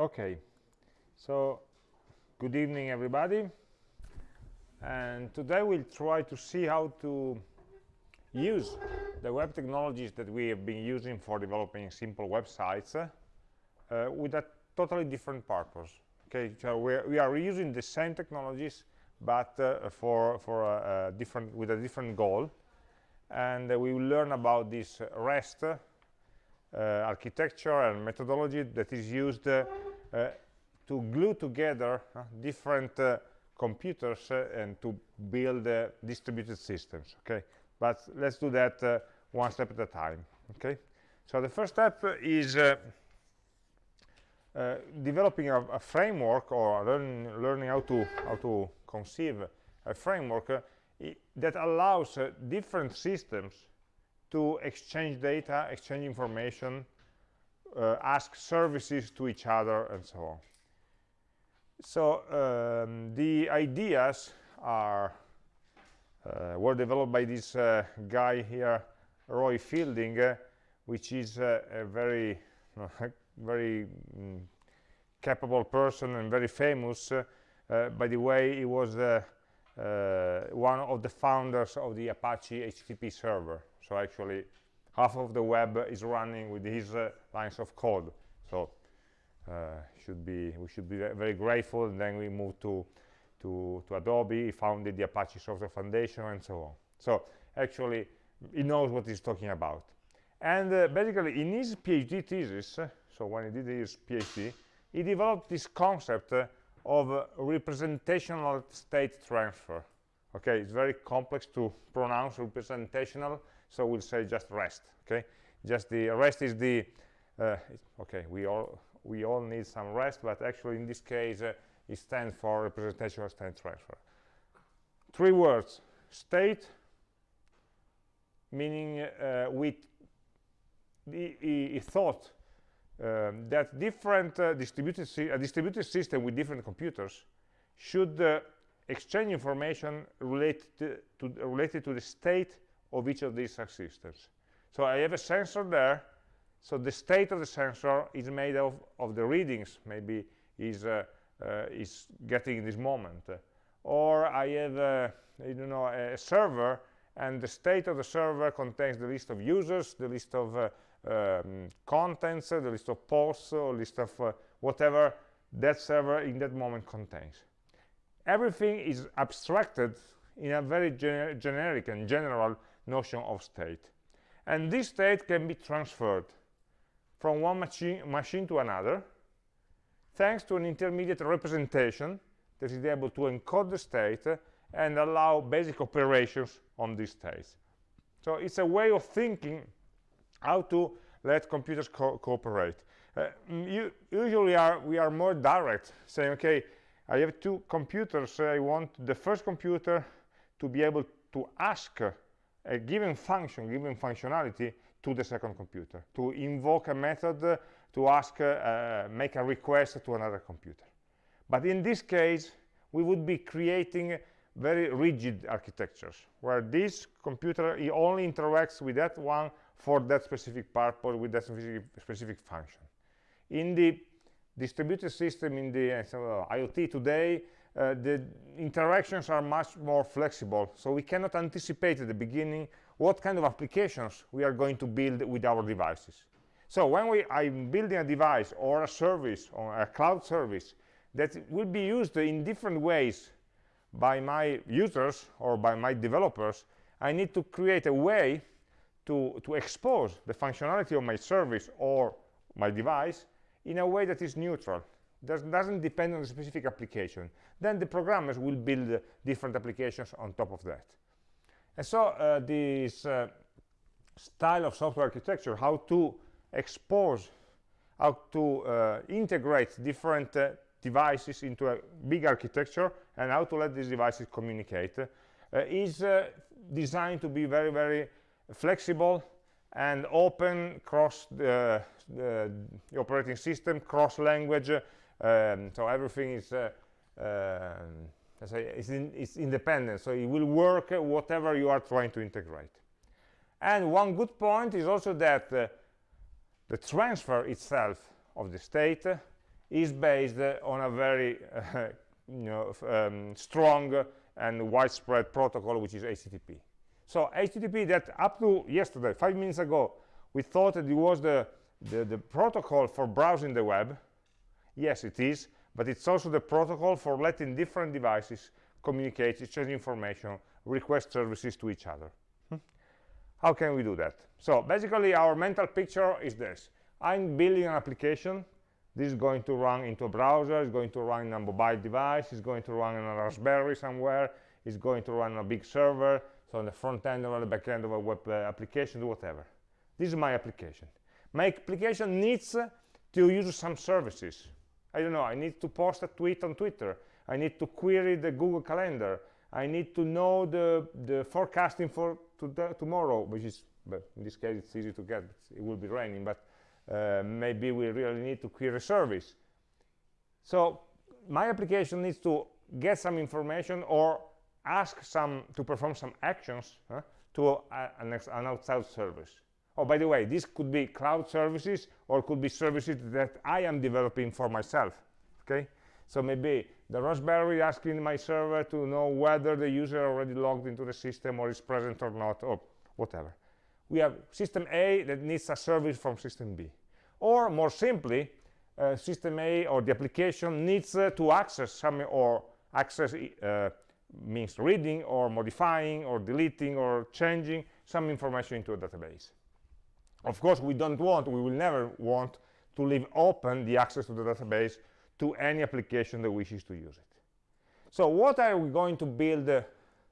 Okay, so good evening everybody. And today we'll try to see how to use the web technologies that we have been using for developing simple websites uh, with a totally different purpose. Okay, so we're, we are using the same technologies but uh, for, for a, a different, with a different goal. And uh, we will learn about this REST uh, architecture and methodology that is used uh, to glue together uh, different uh, computers and to build distributed systems okay? But let's do that one step at a time okay? So the first step is uh, developing a, a, framework or learn, learning how to how to conceive a framework uh, that allows uh, different systems to exchange data exchange information uh, ask services to each other and so on. So um, the ideas are uh, were developed by this uh, guy here Roy Fielding uh, which is uh, a very very mm, capable person and very famous. Uh, by the way he was one of the founders of the Apache HTTP server. So actually half of the web is running with his uh, lines of code. So uh, should be we should be very grateful. And then we moved to to to adobe. He founded the apache software foundation and so on. So actually he knows what he's talking about. And uh, basically in his phd thesis uh, so when he did his phd he developed this concept of representational state transfer. Okay? It's very complex to pronounce representational so we'll say just rest okay? Just the rest is the uh, okay we all we all need some rest but actually in this case uh, it stands for representational state transfer. Three words state meaning uh, with he, thought um, that different uh, distributed a distributed system with different computers should uh, exchange information related to, related to the state of each of these systems. So I have a sensor there. So the state of the sensor is made of, of the readings, maybe is, uh, uh, is getting in this moment. Or I have, a, I know, a server, and the state of the server contains the list of users, the list of uh, um, contents, the list of posts, or list of uh, whatever that server in that moment contains. Everything is abstracted in a very gener generic and general notion of state. And this state can be transferred from one machine, machine to another thanks to an intermediate representation that is able to encode the state and allow basic operations on these states so it's a way of thinking how to let computers co cooperate. Uh, you, usually are, we are more direct saying okay I have two computers. I want the first computer to be able to ask a given function, given functionality to the second computer, to invoke a method to ask, uh, make a request to another computer. But in this case, we would be creating very rigid architectures, where this computer only interacts with that one for that specific purpose, with that specific, specific function. In the distributed system, in the uh, IoT today, uh, the interactions are much more flexible. So we cannot anticipate at the beginning what kind of applications we are going to build with our devices. So when we i'm building a device or a service or a cloud service that will be used in different ways by my users or by my developers i need to create a way to to expose the functionality of my service or my device in a way that is neutral does, doesn't depend on the specific application. Then the programmers will build different applications on top of that. And so uh, this uh, style of software architecture how to expose how to uh, integrate different uh, devices into a big architecture and how to let these devices communicate uh, is uh, designed to be very very flexible and open cross the, the operating system cross language um, so everything is uh, it's, in, it's, independent so it will work uh, whatever you are trying to integrate and one good point is also that uh, the transfer itself of the state uh, is based uh, on a very uh, you know, um, strong and widespread protocol, which is HTTP. So HTTP that up to yesterday, five minutes ago, we thought that it was the, the, the protocol for browsing the web. Yes, it is, but it's also the protocol for letting different devices communicate, exchange information, request services to each other. Hmm? How can we do that? So basically, our mental picture is this. I'm building an application. This is going to run into a browser. It's going to run in a mobile device. It's going to run on a Raspberry somewhere. It's going to run on a big server. So on the front end or the back end of a web uh, application, whatever. This is my application. My application needs uh, to use some services. I don't know, I need to post a tweet on Twitter. I need to query the Google Calendar. I need to know the, the forecasting for to tomorrow, which is, but in this case, it's easy to get. It will be raining, but uh, maybe we really need to query a service. So my application needs to get some information or ask some to perform some actions huh, to a, an, an, outside service. Oh, by the way, this could be cloud services or could be services that I am developing for myself. Okay, so maybe the Raspberry asking my server to know whether the user already logged into the system or is present or not, or whatever. We have system A that needs a service from system B. Or more simply, uh, system A or the application needs uh, to access some or access uh, means reading or modifying or deleting or changing some information into a database. Of course, we don't want, we will never want to leave open the access to the database to any application that wishes to use it. So what are we going to build uh,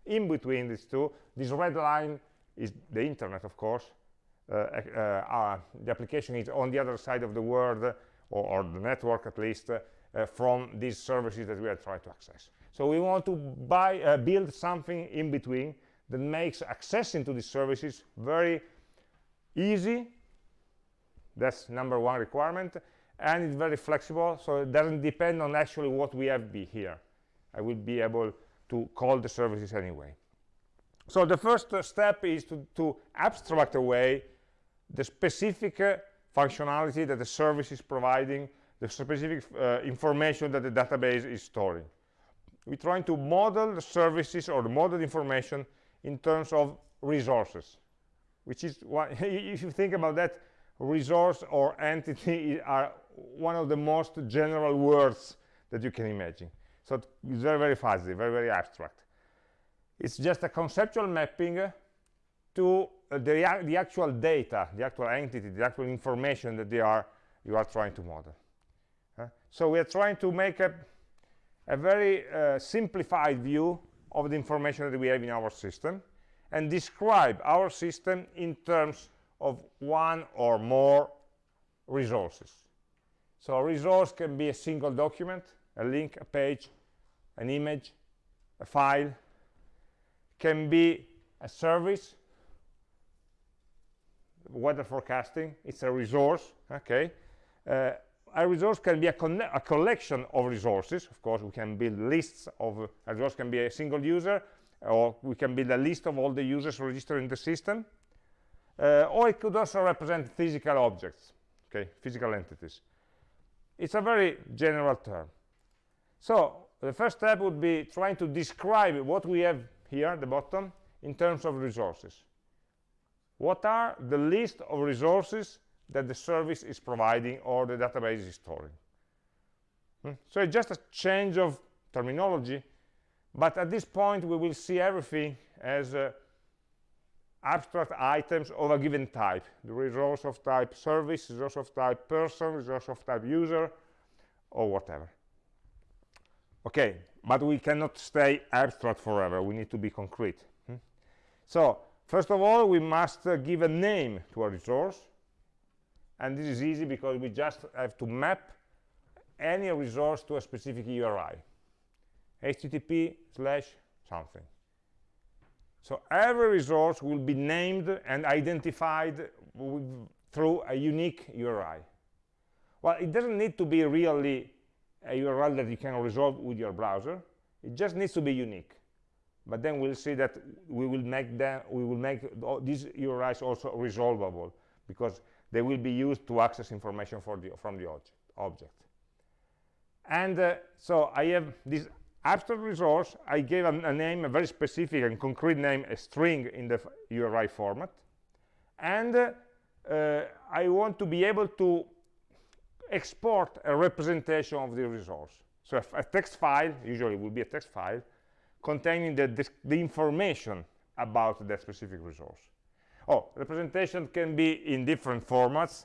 in between these two? This red line is the internet, of course. Uh, uh, uh the application is on the other side of the world, or, or the network at least, uh, from these services that we are trying to access. So we want to buy, uh, build something in between that makes accessing to these services very easy. That's number one requirement. And it's very flexible, so it doesn't depend on actually what we have be here. I will be able to call the services anyway. So the first step is to, to, abstract away the specific uh, functionality that the service is providing, the specific uh, information that the database is storing we're trying to model the services or the model information in terms of resources which is what if you think about that resource or entity are one of the most general words that you can imagine. So it's very very fuzzy very very abstract. It's just a conceptual mapping to uh, the, the actual data the actual entity the actual information that they are you are trying to model uh, so we are trying to make a a very uh, simplified view of the information that we have in our system and describe our system in terms of one or more resources. So a resource can be a single document, a link, a page, an image, a file, can be a service, weather forecasting, it's a resource, okay, uh, a resource can be a, a, collection of resources. Of course, we can build lists of a resource can be a single user, or we can build a list of all the users registered in the system. Uh, or it could also represent physical objects, okay, physical entities. It's a very general term. So the first step would be trying to describe what we have here at the bottom in terms of resources. What are the list of resources that the service is providing or the database is storing. Hmm? So it's just a change of terminology, but at this point we will see everything as uh, abstract items of a given type. The resource of type service, resource of type person, resource of type user, or whatever. Okay, but we cannot stay abstract forever. We need to be concrete. Hmm? So, first of all, we must uh, give a name to a resource and this is easy because we just have to map any resource to a specific URI http slash something. So every resource will be named and identified through a unique URI well it doesn't need to be really a URL that you can resolve with your browser. It just needs to be unique. But then we'll see that we will make them we will make these URIs also resolvable because they will be used to access information the, from the object. And uh, so I have this abstract resource. I gave a, a, name, a very specific and concrete name, a string in the URI format. And uh, uh, I want to be able to export a representation of the resource. So a text file, usually will be a text file, containing the, the, the information about that specific resource. Oh, representation can be in different formats.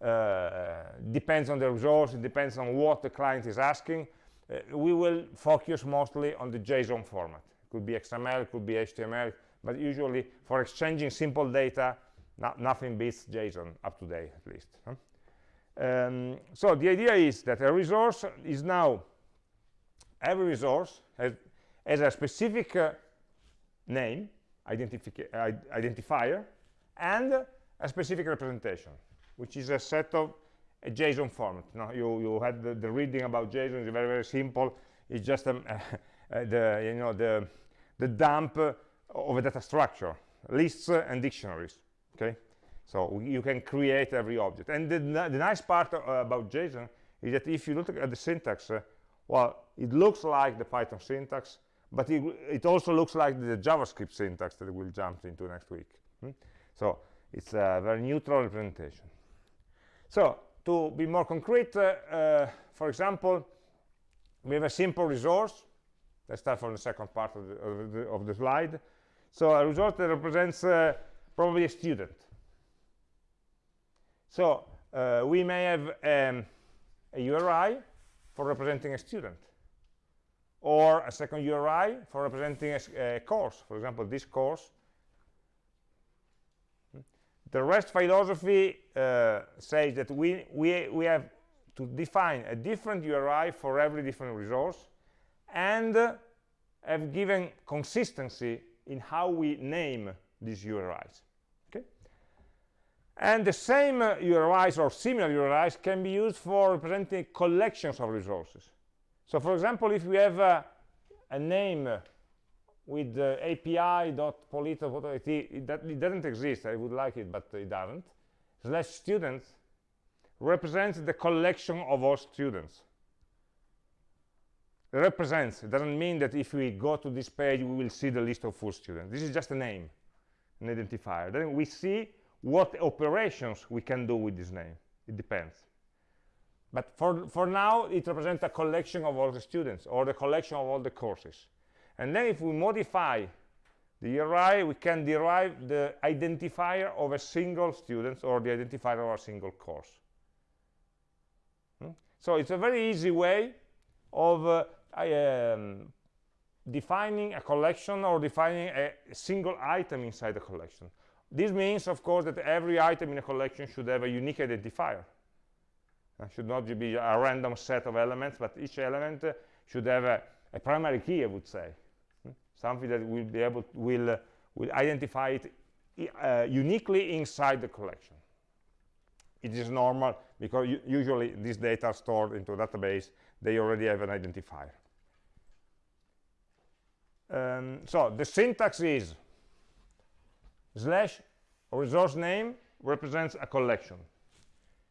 Uh, depends on the resource, it depends on what the client is asking. Uh, we will focus mostly on the JSON format. It could be XML, it could be HTML, but usually for exchanging simple data, no, nothing beats JSON up to date at least. Huh? Um, so the idea is that a resource is now, every resource has, has a specific uh, name, identifier, and a specific representation, which is a set of a JSON format. Now you, you had the, the reading about JSON, it's very, very simple. It's just um, uh, the, you know, the, the dump of a data structure, lists and dictionaries, okay? So you can create every object. And the, the nice part uh, about JSON is that if you look at the syntax, uh, well, it looks like the Python syntax, but it, it, also looks like the JavaScript syntax that we'll jump into next week. Hmm? So it's a very neutral representation. So to be more concrete, uh, uh, for example, we have a simple resource. Let's start from the second part of the, of the, of the slide. So a resource that represents uh, probably a student. So uh, we may have um, a URI for representing a student or a second URI for representing a, a course. For example, this course. The REST philosophy uh, says that we, we, we have to define a different URI for every different resource and uh, have given consistency in how we name these URIs. Okay? And the same uh, URIs or similar URIs can be used for representing collections of resources. So for example, if we have uh, a name with uh, api.polito.it, it, it doesn't exist, I would like it, but it doesn't, slash students represents the collection of all students. It represents, it doesn't mean that if we go to this page, we will see the list of full students. This is just a name, an identifier. Then we see what operations we can do with this name. It depends. But for, for now, it represents a collection of all the students or the collection of all the courses. And then if we modify the URI, we can derive the identifier of a single student or the identifier of a single course. Hmm? So it's a very easy way of uh, um, defining a collection or defining a single item inside the collection. This means, of course, that every item in a collection should have a unique identifier. It should not be a random set of elements, but each element uh, should have a, a, primary key, I would say. Something that will be able to, will, uh, will identify it uh, uniquely inside the collection. It is normal because usually these data are stored into a database. They already have an identifier. Um, so the syntax is slash resource name represents a collection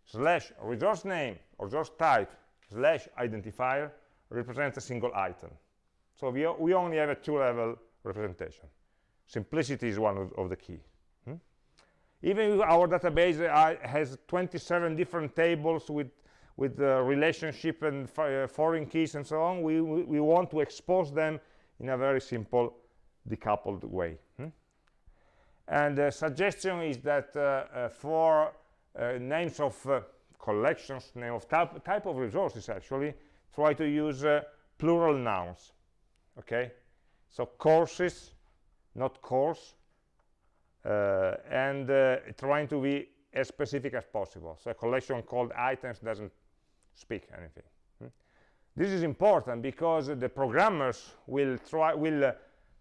slash resource name or resource type slash identifier represents a single item so we, we only have a two-level representation simplicity is one of, of the key hmm? even if our database uh, has 27 different tables with with the relationship and uh, foreign keys and so on we, we, we want to expose them in a very simple decoupled way hmm? And the suggestion is that uh, uh, for uh, names of collections, name of type, type of resources actually, try to use plural nouns. Okay, so courses, not course, uh, and uh, trying to be as specific as possible. So a collection called items doesn't speak anything. Hmm? This is important because the programmers will try will uh,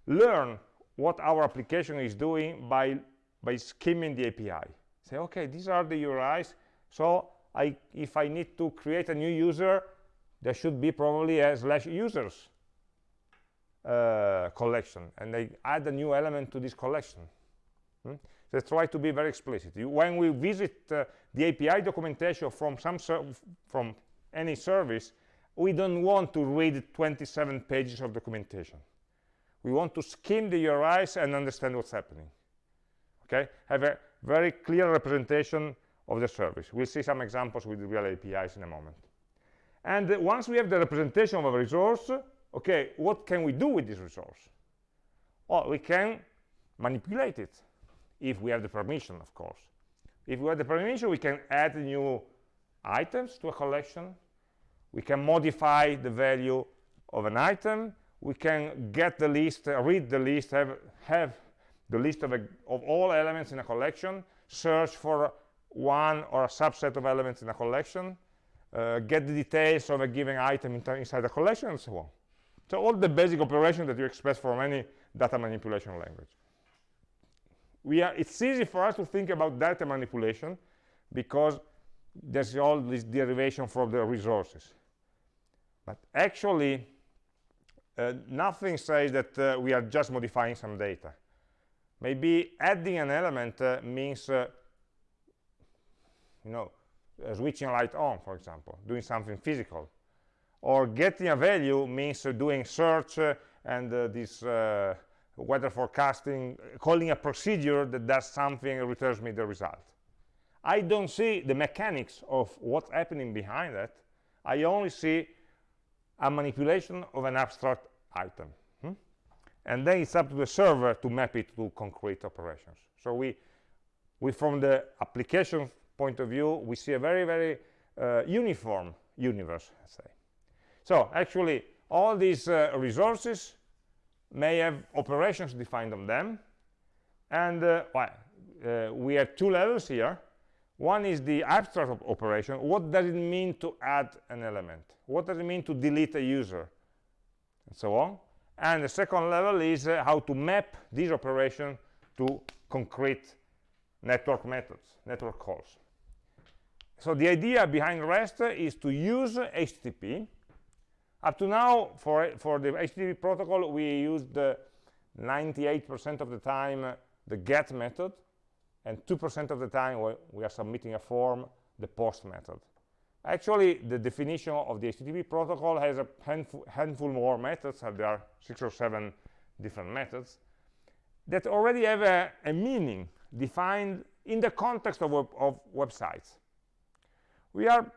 learn what our application is doing by, by skimming the API. Say, okay, these are the URIs, so I, if I need to create a new user, there should be probably a slash users uh, collection, and they add a new element to this collection. Hmm? So try to be very explicit. When we visit uh, the API documentation from some from any service, we don't want to read 27 pages of documentation. We want to skim the URIs and understand what's happening. Okay, have a very clear representation of the service. We'll see some examples with real APIs in a moment. And once we have the representation of a resource, okay, what can we do with this resource? Well, we can manipulate it if we have the permission, of course. If we have the permission, we can add new items to a collection. We can modify the value of an item. We can get the list, uh, read the list, have, have the list of, a, of all elements in a collection, search for one or a subset of elements in a collection, uh, get the details of a given item inside the collection, and so on. So all the basic operations that you expect from any data manipulation language. We are, it's easy for us to think about data manipulation because there's all this derivation from the resources. But actually, uh, nothing says that uh, we are just modifying some data. Maybe adding an element uh, means, uh, you know, uh, switching a light on, for example, doing something physical. Or getting a value means uh, doing search and this weather forecasting, calling a procedure that does something and returns me the result. I don't see the mechanics of what's happening behind that. I only see a manipulation of an abstract item. Hmm? And then it's up to the server to map it to concrete operations. So we, we from the application point of view, we see a very, very uh, uniform universe, let's say. So actually, all these uh, resources may have operations defined on them. And uh, well, uh, we have two levels here. One is the abstract op operation. What does it mean to add an element? What does it mean to delete a user? And so on. And the second level is uh, how to map this operation to concrete network methods, network calls. So the idea behind REST is to use HTTP up to now, for, for the HTTP protocol, we used 98% of the time the get method, and 2% of the time we are submitting a form, the post method. Actually, the definition of the HTTP protocol has a handful, handful more methods, and there are six or seven different methods, that already have a, a meaning defined in the context of, web, of websites. We are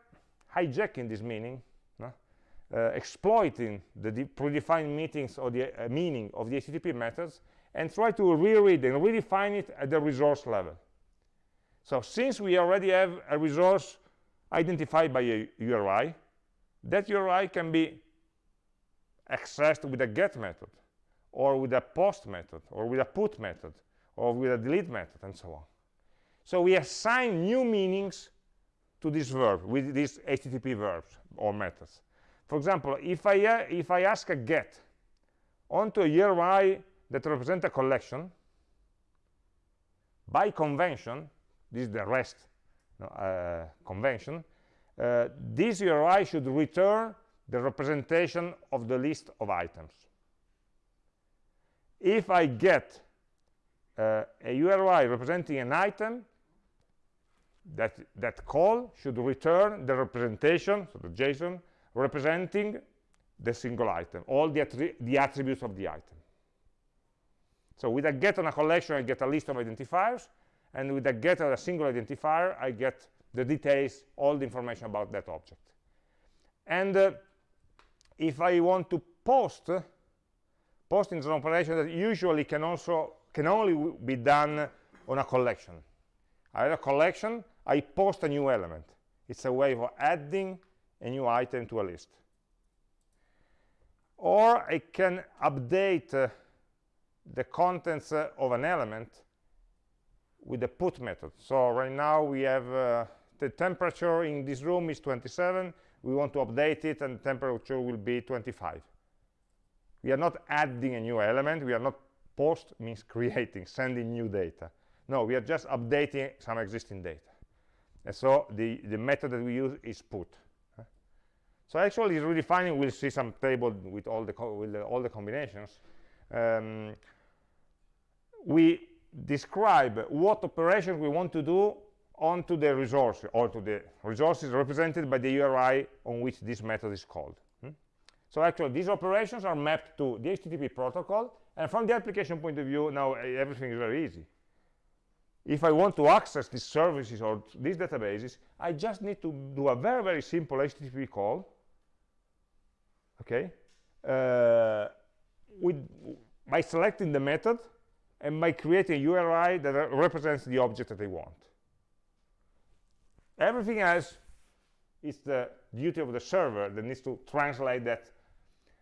hijacking this meaning exploiting the predefined meetings or the uh, meaning of the HTTP methods and try to reread and redefine it at the resource level. So since we already have a resource identified by a URI, that URI can be accessed with a get method or with a post method or with a put method or with a delete method and so on. So we assign new meanings to this verb with these HTTP verbs or methods. For example, if I, uh, if I ask a get onto a URI that represents a collection, by convention, this is the REST uh, convention, uh, this URI should return the representation of the list of items. If I get uh, a URI representing an item, that, that call should return the representation, so the JSON, representing the single item, all the, attri the attributes of the item. So with a get on a collection, I get a list of identifiers, and with a get on a single identifier, I get the details, all the information about that object. And uh, if I want to post, posting is an operation that usually can also can only be done on a collection. I have a collection, I post a new element. It's a way of adding a new item to a list. Or I can update uh, the contents uh, of an element with the put method. So right now we have uh, the temperature in this room is 27. We want to update it and the temperature will be 25. We are not adding a new element. We are not post means creating, sending new data. No, we are just updating some existing data. And so the, the method that we use is put. So actually, redefining, we'll see some table with all the, with the, all the combinations. Um, we describe what operations we want to do onto the resource or to the resources represented by the URI on which this method is called. So actually, these operations are mapped to the HTTP protocol, and from the application point of view, now eh, everything is very easy. If I want to access these services or these databases, I just need to do a very, very simple HTTP call, okay, uh, with, by selecting the method and by creating a URI that represents the object that they want. Everything else is the duty of the server that needs to translate that.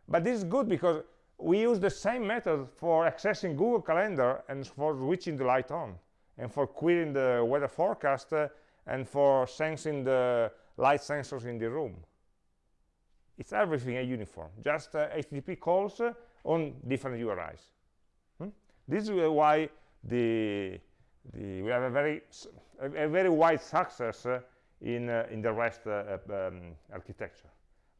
But this is good because we use the same method for accessing Google Calendar and for switching the light on and for querying the weather forecast uh, and for sensing the light sensors in the room. It's everything a uniform, just uh, HTTP calls uh, on different URIs. Hmm? This is why the, the, we have a very, a, very wide success uh, in, uh, in the REST uh, um, architecture.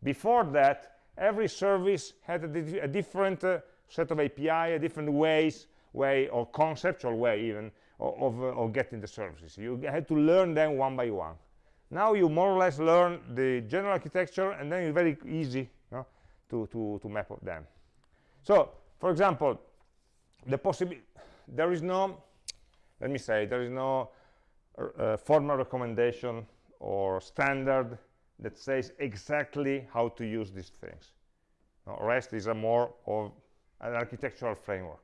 Before that, every service had a, a different uh, set of API, a different ways, way or conceptual way even of, of getting the services. You had to learn them one by one. Now you more or less learn the general architecture and then it's very easy to, to, to map them. So, for example, the possibility, there is no, let me say, there is no uh, formal recommendation or standard that says exactly how to use these things. REST is a more of an architectural framework.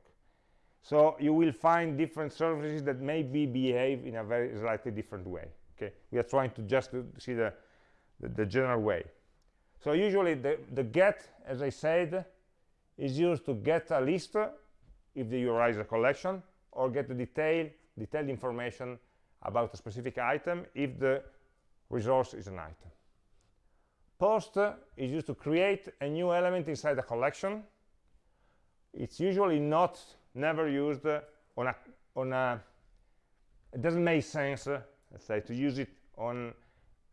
So you will find different services that maybe behave in a very slightly different way. Okay, we are trying to just see the, the, the general way. So usually the, the get, as I said, is used to get a list if the URI is a collection, or get the detail, detailed information about a specific item if the resource is an item. Post is used to create a new element inside a collection. It's usually not never used on a on a it doesn't make sense let's say to use it on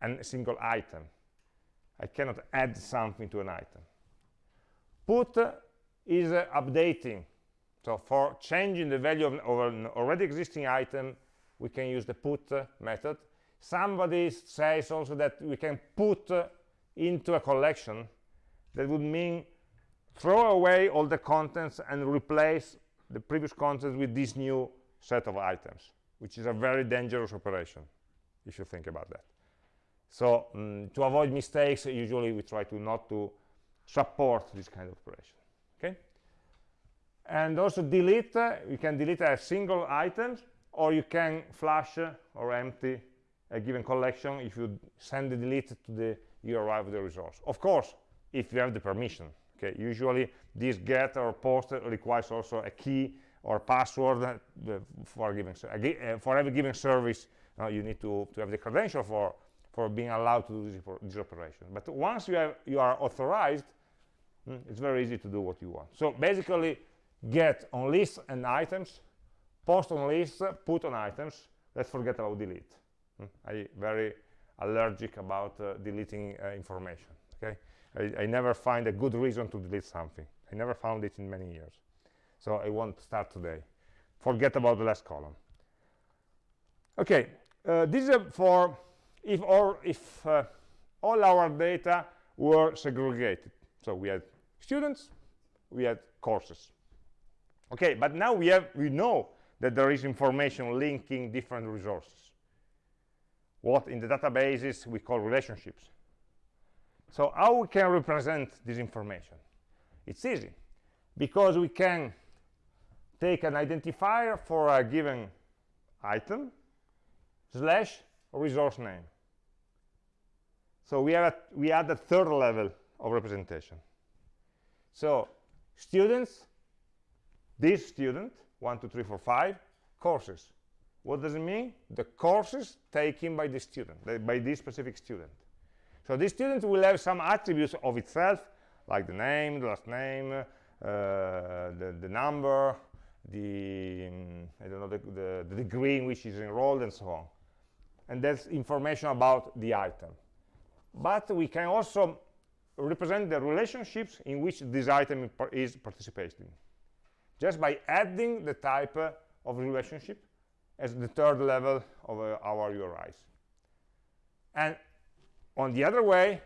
a single item. I cannot add something to an item. Put is uh, updating. So for changing the value of, of, an already existing item we can use the put uh, method. Somebody says also that we can put uh, into a collection that would mean throw away all the contents and replace the previous contents with this new set of items, which is a very dangerous operation, if you think about that. So um, to avoid mistakes, usually we try to not to support this kind of operation. Okay. And also delete, uh, you can delete a single item, or you can flush or empty a given collection if you send the delete to the URI of the resource. Of course, if you have the permission. Okay, usually this get or post requires also a key or password uh, for, giving, uh, for every given service. Uh, you need to, to have the credential for, for being allowed to do this, this operation. But once you, have, you are authorized, mm, it's very easy to do what you want. So basically, get on lists and items, post on lists, put on items. Let's forget about delete. Mm, I very allergic about uh, deleting uh, information. Okay. I, I, never find a good reason to delete something. I never found it in many years. So I won't start today. Forget about the last column. Okay, uh, this is for if or if uh, all our data were segregated. So we had students, we had courses. Okay, but now we have we know that there is information linking different resources. What in the databases we call relationships. So how we can represent this information? It's easy, because we can take an identifier for a given item slash resource name. So we, have a, we add a third level of representation. So students, this student, one, two, three, four, five, courses. What does it mean? The courses taken by the student, by this specific student. So this student will have some attributes of itself, like the name, the last name, uh, the, the number, the, um, I don't know, the, the, the degree in which he's enrolled, and so on. And that's information about the item. But we can also represent the relationships in which this item is participating, just by adding the type uh, of relationship as the third level of uh, our URIs. And on the other way,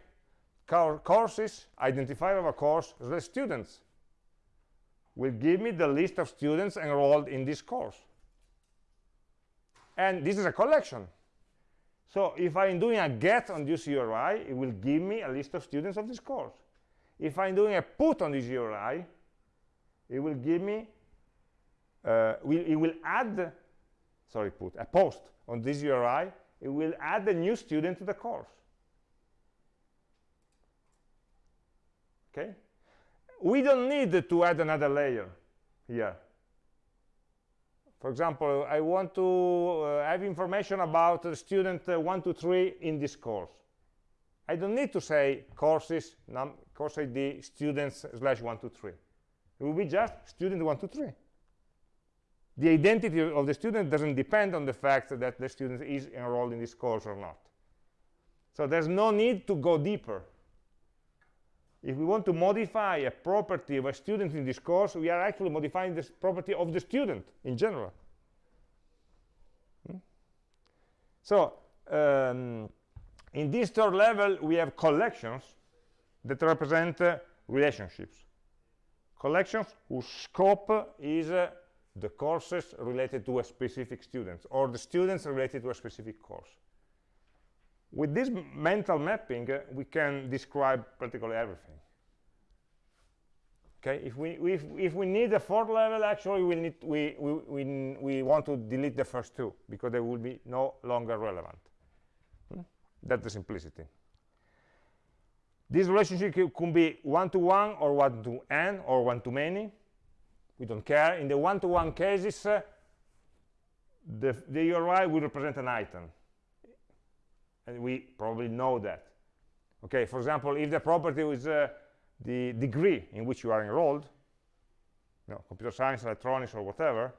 courses, identifier of a course, the students will give me the list of students enrolled in this course. And this is a collection. So if I'm doing a get on this URI, it will give me a list of students of this course. If I'm doing a put on this URI, it will give me, uh, it will add, sorry, put, a post on this URI, it will add a new student to the course. Okay? We don't need to add another layer here. For example, I want to uh, have information about student uh, 1 to 3 in this course. I don't need to say courses, course ID, students slash 1 to 3. It will be just student 1 to 3. The identity of the student doesn't depend on the fact that the student is enrolled in this course or not. So there's no need to go deeper. If we want to modify a property of a student in this course, we are actually modifying this property of the student in general. Hmm? So um, in this third level, we have collections that represent uh, relationships. Collections whose scope is uh, the courses related to a specific student or the students related to a specific course. With this mental mapping, uh, we can describe practically everything. Okay, if we if if we need a fourth level, actually we need we we we we want to delete the first two because they will be no longer relevant. Hmm? That's the simplicity. This relationship could be one-to-one or one-to-n or one-to-many. We don't care. In the one-to-one -one cases, uh, the, the URI will represent an item. And we probably know that. Okay, for example, if the property is uh, the degree in which you are enrolled, you know, computer science, electronics, or whatever,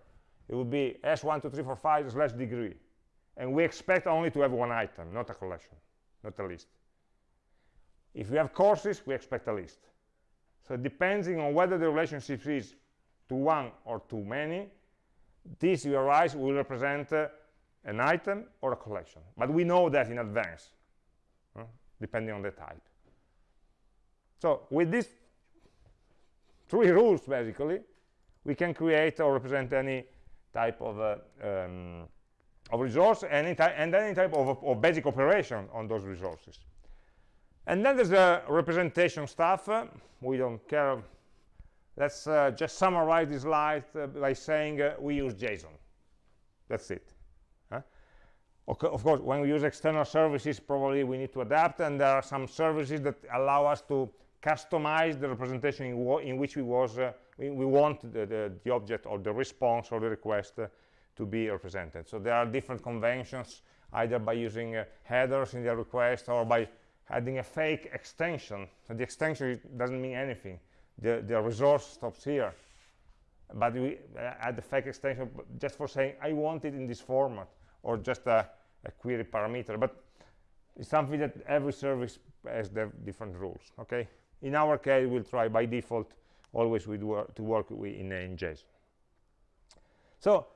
it would be S12345 slash degree. And we expect only to have one item, not a collection, not a list. If we have courses, we expect a list. So depending on whether the relationship is to one or to many, this URIs will represent uh, an item or a collection. But we know that in advance, depending on the type. So with these three rules, basically, we can create or represent any type of, uh, um, of resource any and any type of, of basic operation on those resources. And then there's the representation stuff. Uh, we don't care. Let's uh, just summarize this slide uh, by saying uh, we use JSON. That's it. Of course, when we use external services, probably we need to adapt, and there are some services that allow us to customize the representation in, in which we, was, uh, we, we, want the, the, the, object or the response or the request uh, to be represented. So there are different conventions, either by using headers in the request or by adding a fake extension. So the extension doesn't mean anything. The, the resource stops here. But we uh, add the fake extension just for saying, I want it in this format, or just a, a query parameter. But it's something that every service has their different rules, okay? In our case, we'll try by default always with wor to work in, in JSON. So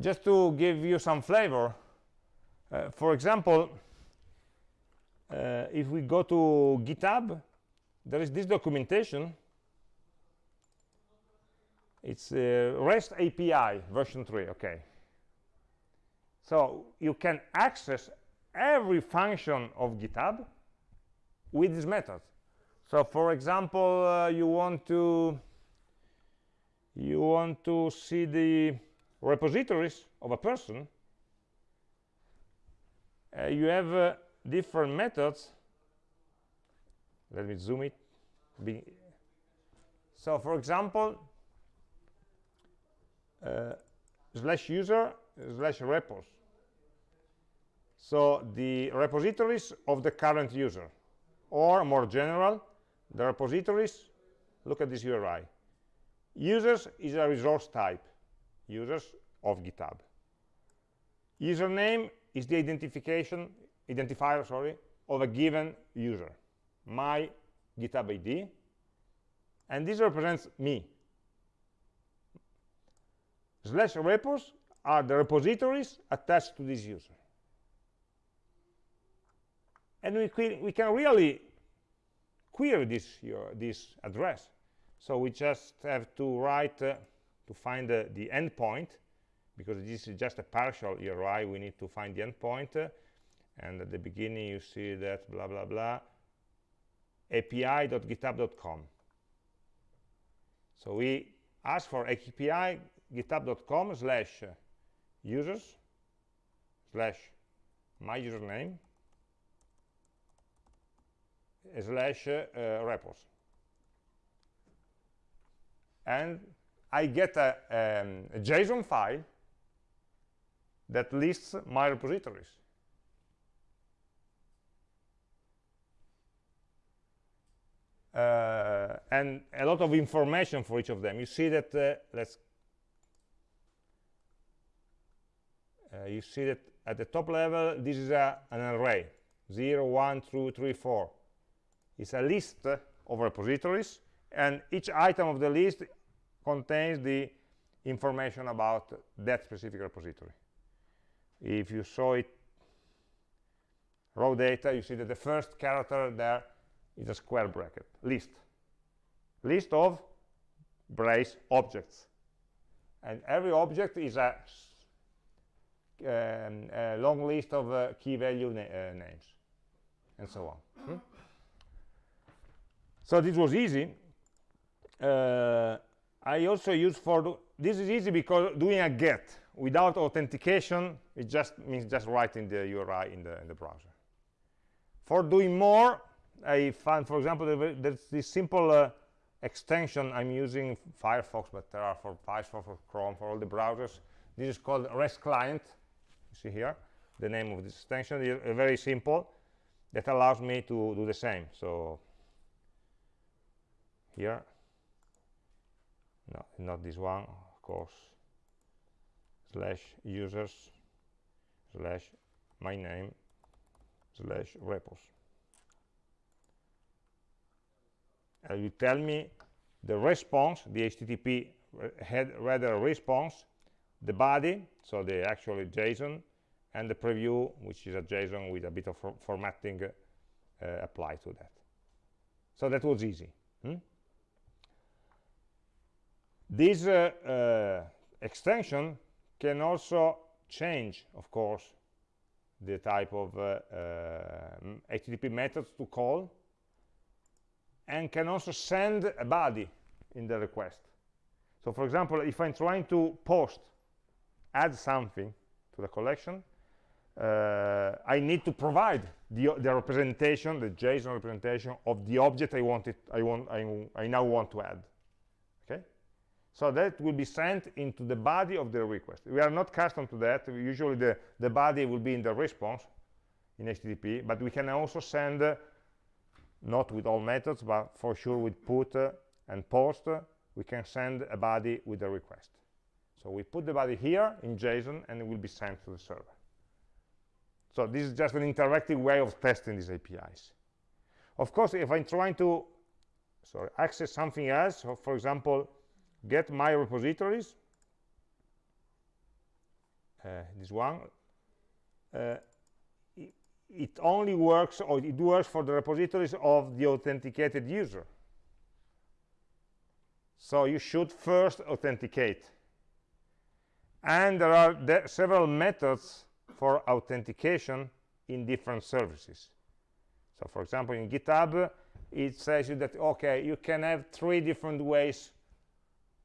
just to give you some flavor, uh, for example, uh, if we go to GitHub, there is this documentation. It's uh, REST API version 3, okay. So you can access every function of GitHub with this method. So for example, uh, you want to you want to see the repositories of a person, uh, you have uh, different methods. Let me zoom it. Be so for example uh, slash user slash repos so the repositories of the current user or more general the repositories look at this URI users is a resource type users of github. Username is the identification identifier sorry of a given user my github id and this represents me. Slash repos are the repositories attached to this user and we, we can really query this your, this address. So we just have to write uh, to find uh, the endpoint because this is just a partial URI we need to find the endpoint uh, and at the beginning you see that blah blah blah api.github.com so we ask for api github.com slash users slash my username slash uh, repos and I get a, um, a JSON file that lists my repositories uh, and a lot of information for each of them. You see that, uh, let's, uh, you see that at the top level, this is a, an array, 0, 1, 2, 3, 4. It's a list of repositories, and each item of the list contains the information about that specific repository. If you saw it raw data, you see that the first character there is a square bracket, list. List of brace objects. And every object is a, um, a long list of uh, key value na uh, names, and so on. Hmm? So this was easy. Uh, I also use for, this is easy because doing a get without authentication, it just means just writing the URI in the, in the browser. For doing more, I find, for example, there's this simple uh, extension I'm using Firefox, but there are for Firefox, for Chrome, for all the browsers. This is called REST client. You see here the name of this extension is uh, very simple that allows me to do the same. So here, no, not this one, of course, slash users slash my name slash repos and you tell me the response, the HTTP head header response, the body, so the actual JSON, and the preview, which is a JSON with a bit of formatting uh, applied to that. So that was easy. Hmm? This uh, uh, extension can also change, of course, the type of HTTP uh, methods to call and can also send a body in the request. So for example, if I'm trying to post, add something to the collection, uh, I need to provide the, the, representation, the JSON representation of the object I want I want, I, I now want to add. So that will be sent into the body of the request. We are not custom to that. Usually the the body will be in the response in HTTP, but we can also send uh, not with all methods, but for sure with put and post, we can send a body with a request. So we put the body here in JSON, and it will be sent to the server. So this is just an interactive way of testing these APIs. Of course, if I'm trying to sorry, access something else, so for example, get my repositories, uh, this one, uh, it only works or it works for the repositories of the authenticated user. So you should first authenticate. And there are several methods for authentication in different services. So for example in github it says you that okay you can have three different ways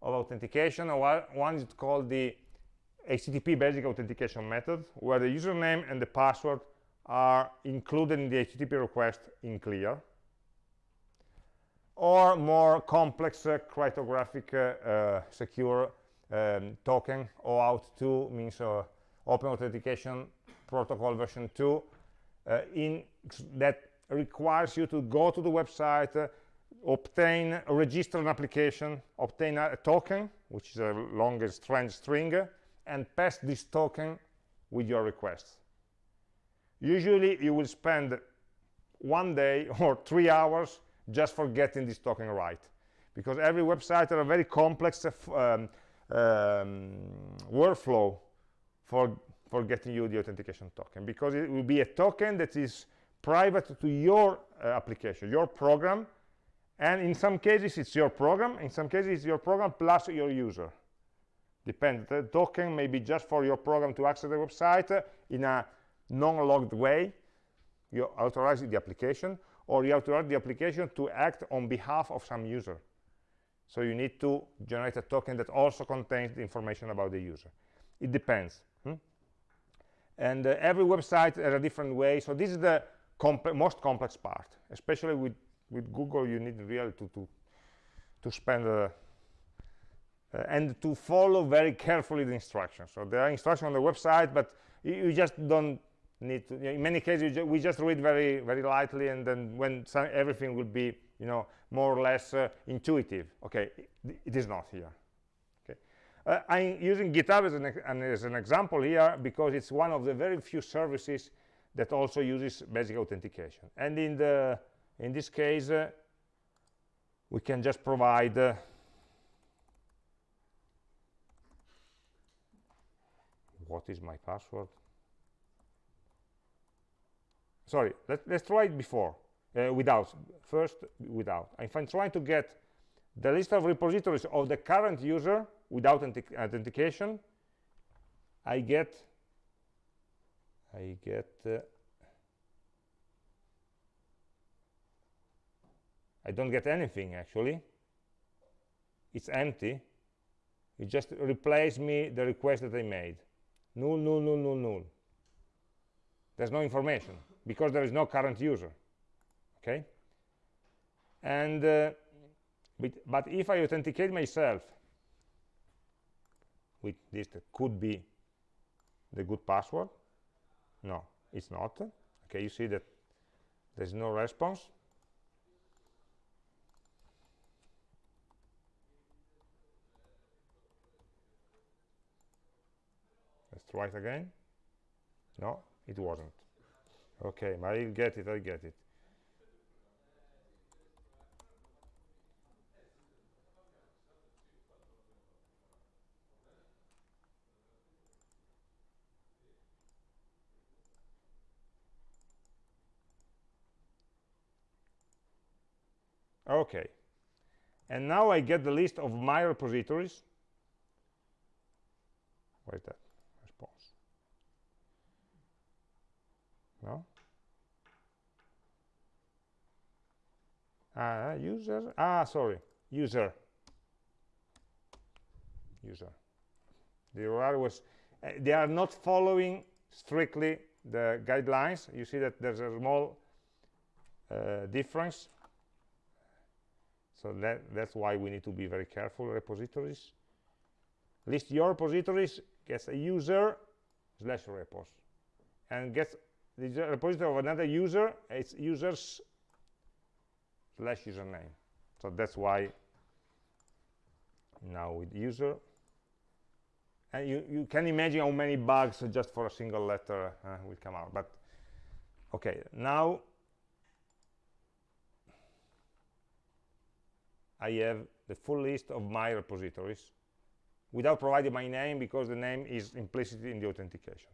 of authentication. One is called the http basic authentication method where the username and the password are included in the HTTP request in clear or more complex uh, cryptographic uh, uh, secure um, token OAuth 2 means uh, open authentication protocol version 2 uh, in that requires you to go to the website uh, obtain register an application obtain a, token which is a longest strange string and pass this token with your request. Usually you will spend one day or three hours just for getting this token right. Because every website has a very complex uh, um, um, workflow for for getting you the authentication token. Because it will be a token that is private to your uh, application your program and in some cases it's your program. In some cases it's your program plus your user. Depends. The token may be just for your program to access the website in a non-logged way. You authorize the application or you authorize the application to act on behalf of some user. So you need to generate a token that also contains the information about the user. It depends hmm? and uh, every website has a different way. So this is the comp most complex part especially with with google you need really to to to spend uh, uh, and to follow very carefully the instructions. So there are instructions on the website but you, you just don't need to in many cases ju we just read very very lightly and then when some, everything will be you know more or less uh, intuitive. Okay it, it is not here. Uh, i'm using github as an, as an example here because it's one of the very few services that also uses basic authentication. And in the in this case uh, we can just provide uh, what is my password? Sorry let, us try it before uh, without first without. If i'm trying to get the list of repositories of the current user without authentication i get i get i don't get anything actually. It's empty. It just replace me the request that i made. Null null null null null. There's no information because there is no current user okay? And uh, but if I authenticate myself with this could be the good password no it's not. Okay you see that there's no response let's try it again? No it wasn't. Okay I'll get it i get it. Okay. And now I get the list of my repositories. Wait that response no? Uh, user. Ah sorry. User. User. The URL was uh, they are not following strictly the guidelines. You see that there's a small uh, difference. So that that's why we need to be very careful repositories. List your repositories gets a user slash repos and gets the repository of another user it's users slash username. So that's why now with user and you you can imagine how many bugs just for a single letter uh, will come out but okay now I have the full list of my repositories without providing my name because the name is implicit in the authentication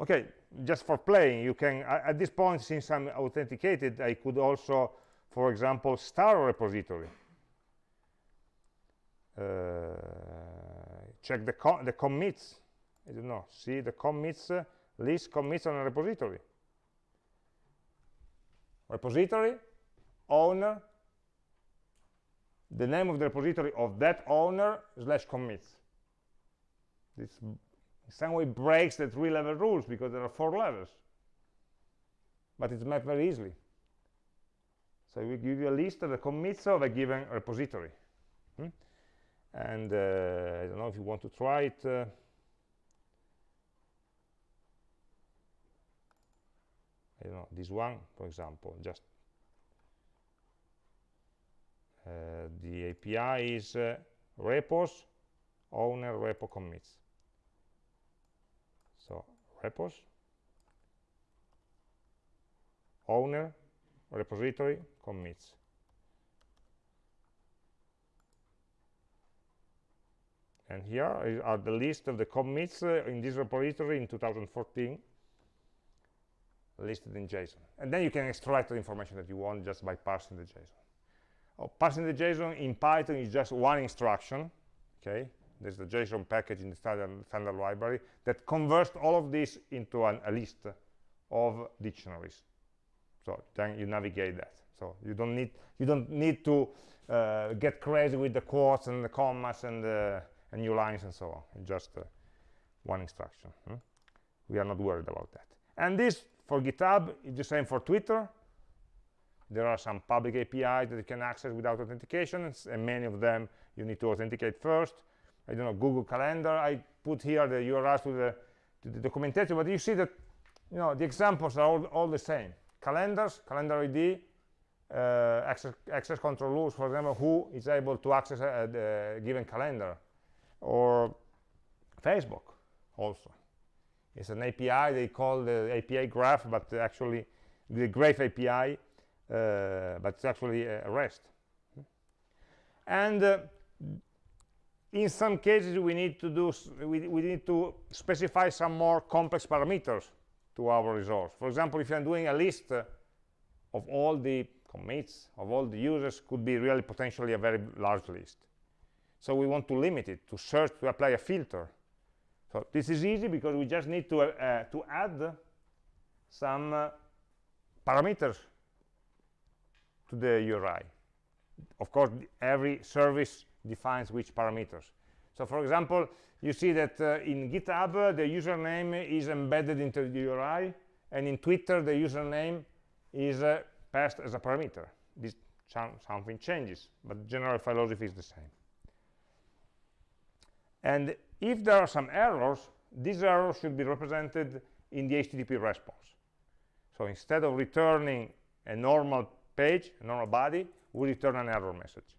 okay just for playing you can at this point since i'm authenticated i could also for example start a repository. Uh, check the, the commits. I don't know. See the commits uh, list commits on a repository. Repository owner the name of the repository of that owner slash commits. This in some way breaks the three level rules because there are four levels. But it's mapped very easily. So we give you a list of the commits of a given repository. Hmm? and uh, I don't know if you want to try it uh, I don't know this one for example just uh, the API is uh, repos owner repo commits repos owner repository commits. And here are the list of the commits uh, in this repository in 2014 listed in JSON. And then you can extract the information that you want just by parsing the JSON. Oh, passing the JSON in Python is just one instruction, okay? There's the JSON package in the standard, standard library that converts all of this into an, a list of dictionaries. So then you navigate that. So you don't need you don't need to uh, get crazy with the quotes and the commas and the new lines and so on. Just uh, one instruction. Hmm? We are not worried about that. And this for GitHub is the same for Twitter. There are some public APIs that you can access without authentication, and many of them you need to authenticate first. I don't know, Google Calendar. I put here the URLs to the, to the documentation, but you see that you know the examples are all, all the same. Calendars, calendar ID, uh, access, access control rules, for example, who is able to access a, a, a given calendar, or Facebook also. It's an API they call the API graph, but actually the graph API, uh, but it's actually a REST. And uh, in some cases, we need to do we, we need to specify some more complex parameters to our resource. For example, if I'm doing a list uh, of all the commits of all the users, could be really potentially a very large list. So we want to limit it to search to apply a filter so this is easy because we just need to, uh, uh, to add some uh, parameters to the URI. Of course, every service defines which parameters. So for example, you see that uh, in GitHub, uh, the username is embedded into the URI, and in Twitter, the username is uh, passed as a parameter. This something changes, but general philosophy is the same. And if there are some errors, these errors should be represented in the HTTP response. So instead of returning a normal page, a normal body, we return an error message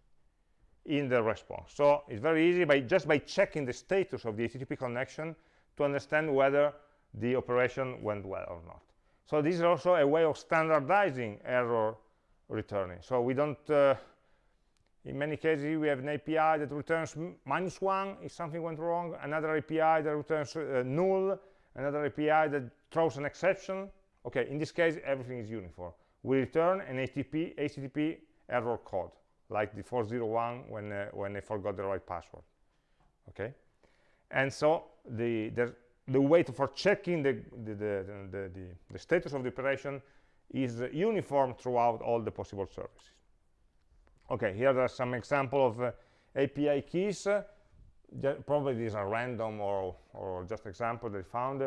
in the response. So it's very easy by just by checking the status of the HTTP connection to understand whether the operation went well or not. So this is also a way of standardizing error returning. So we don't uh, in many cases, we have an API that returns minus one if something went wrong, another API that returns uh, null, another API that throws an exception. Okay, in this case, everything is uniform. We return an HTTP, HTTP error code, like the 401 when, uh, when I forgot the right password. Okay, and so the, the, the way to, for checking the, the, the, the, the status of the operation is uniform throughout all the possible services. Okay, here are some example of uh, API keys. Probably these are random or, or just example they found.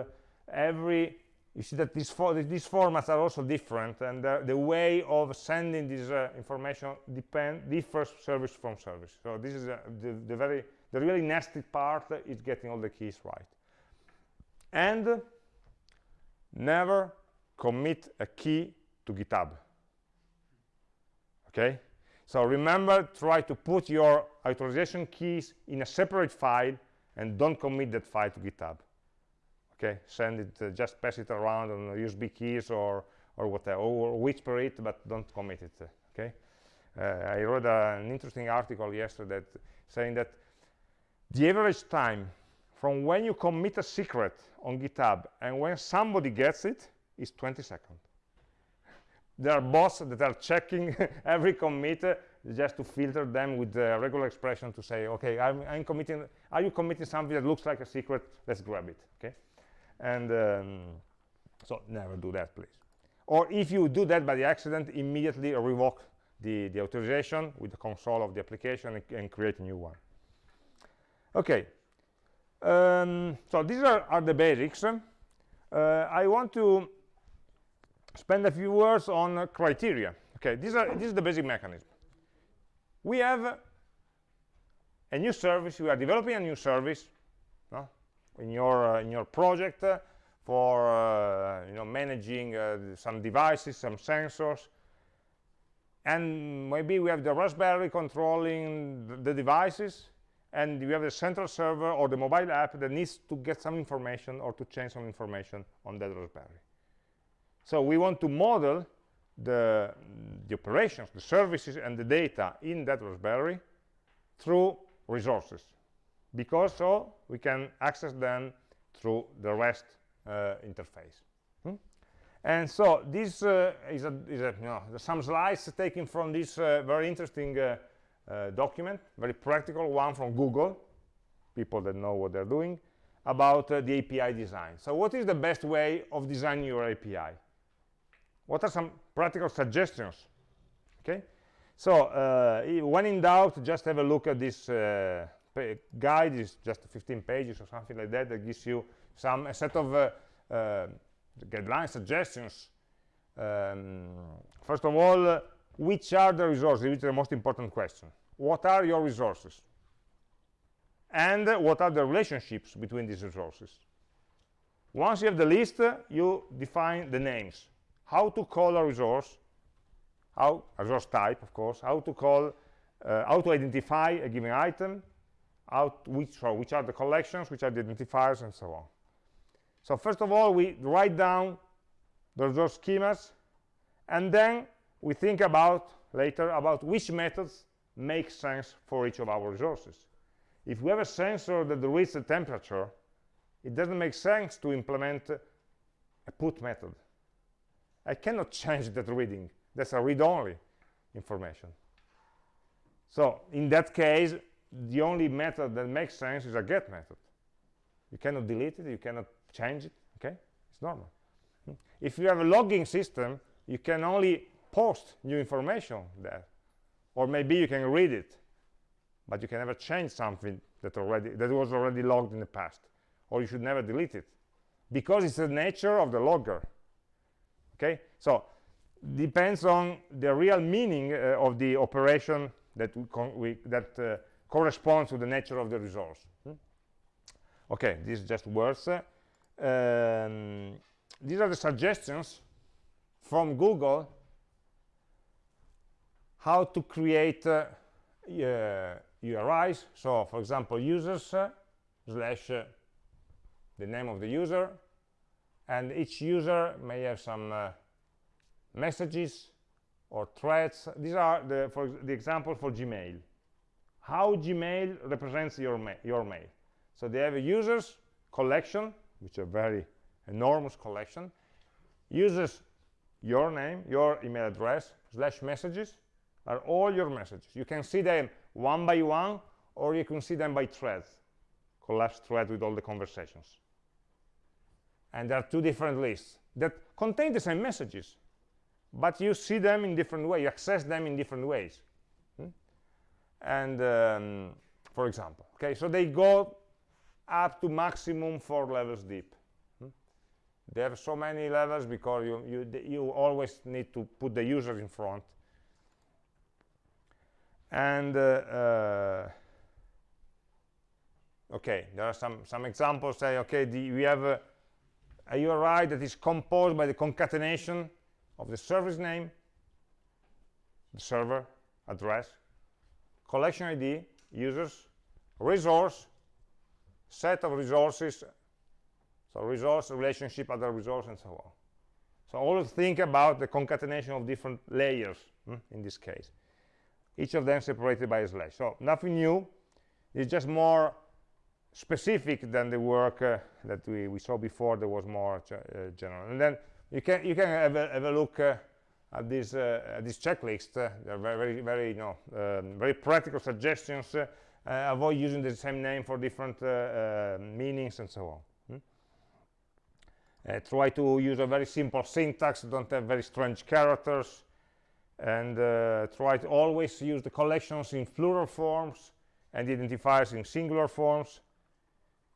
Every you see that these, for, these formats are also different, and uh, the way of sending this uh, information depend differs service from service. So this is uh, the, the very the really nasty part is getting all the keys right. And never commit a key to GitHub. Okay, so remember, try to put your authorization keys in a separate file and don't commit that file to GitHub. Okay, send it, uh, just pass it around on USB keys or, or whatever, or whisper it, but don't commit it, uh, okay? Uh, I read an interesting article yesterday that, saying that the average time from when you commit a secret on GitHub and when somebody gets it is 20 seconds there are bots that are checking every commit uh, just to filter them with the regular expression to say, okay, I'm, I'm, committing, are you committing something that looks like a secret? Let's grab it, okay? And um, so never do that, please. Or if you do that by the accident, immediately revoke the, the authorization with the console of the application and, and create a new one. Okay, um, so these are, are the basics. Uh, I want to spend a few words on uh, criteria. Okay, these are, this is the basic mechanism. We have a new service, we are developing a new service? In, your, uh, in your project uh, for uh, you know, managing some devices, some sensors, and maybe we have the Raspberry controlling the, the devices, and we have the central server or the mobile app that needs to get some information or to change some information on that Raspberry. So we want to model the, the operations, the services, and the data in that Raspberry through resources, because so we can access them through the REST uh, interface. Hmm? And so this uh, is, a, is a, you know, some slides taken from this uh, very interesting uh, uh, document, very practical one from Google, people that know what they're doing, about uh, the API design. So what is the best way of designing your API? What are some practical suggestions? Okay, so when in doubt, just have a look at this guide. is just 15 pages or something like that that gives you some a set of guideline suggestions. Um, first of all, uh, which are the resources? Which is the most important question. What are your resources? And uh, what are the relationships between these resources? Once you have the list, uh, you define the names. How to call a resource, how, a resource type, of course, how to call, uh, how to identify a given item, how which, or which are the collections, which are the identifiers, and so on. So first of all, we write down those, those schemas, and then we think about later about which methods make sense for each of our resources. If we have a sensor that reads the temperature, it doesn't make sense to implement a put method. I cannot change that reading. That's a read-only information. So in that case, the only method that makes sense is a get method. You cannot delete it, you cannot change it okay? It's normal. If you have a logging system you can only post new information there. Or maybe you can read it but you can never change something that already that was already logged in the past. Or you should never delete it. Because it's the nature of the logger okay? So depends on the real meaning uh, of the operation that we, we that uh, corresponds to the nature of the resource hmm? okay this is just words uh, um, these are the suggestions from Google how to create uh, uh, URIs. So, for example, users uh, slash uh, the name of the user, and each user may have some uh, messages or threads. These are the, for the example for Gmail. How Gmail represents your, ma your mail. So they have a users collection which is a very enormous collection, uses your name, your email address, slash messages, are all your messages. You can see them one by one, or you can see them by threads, collapsed thread with all the conversations. And there are two different lists that contain the same messages, but you see them in different ways, you access them in different ways. And um, for example, okay, so they go up to maximum four levels deep. Hmm? They have so many levels because you, you, you always need to put the user in front. And uh, uh, okay, there are some, some examples say, okay, the, we have a, a URI that is composed by the concatenation of the service name, the server address, collection ID, users, resource, set of resources so resource relationship other resource and so on. So always think about the concatenation of different layers hmm, in this case. Each of them separated by a slash. So nothing new. It's just more specific than the work uh, that we, we saw before there was more uh, general. And then you can you can have a, have a look uh, at this uh, at this checklist uh, they're very very you know um, very practical suggestions uh, uh, avoid using the same name for different uh, uh, meanings and so on hmm? try to use a very simple syntax don't have very strange characters and try to always use the collections in plural forms and identifiers in singular forms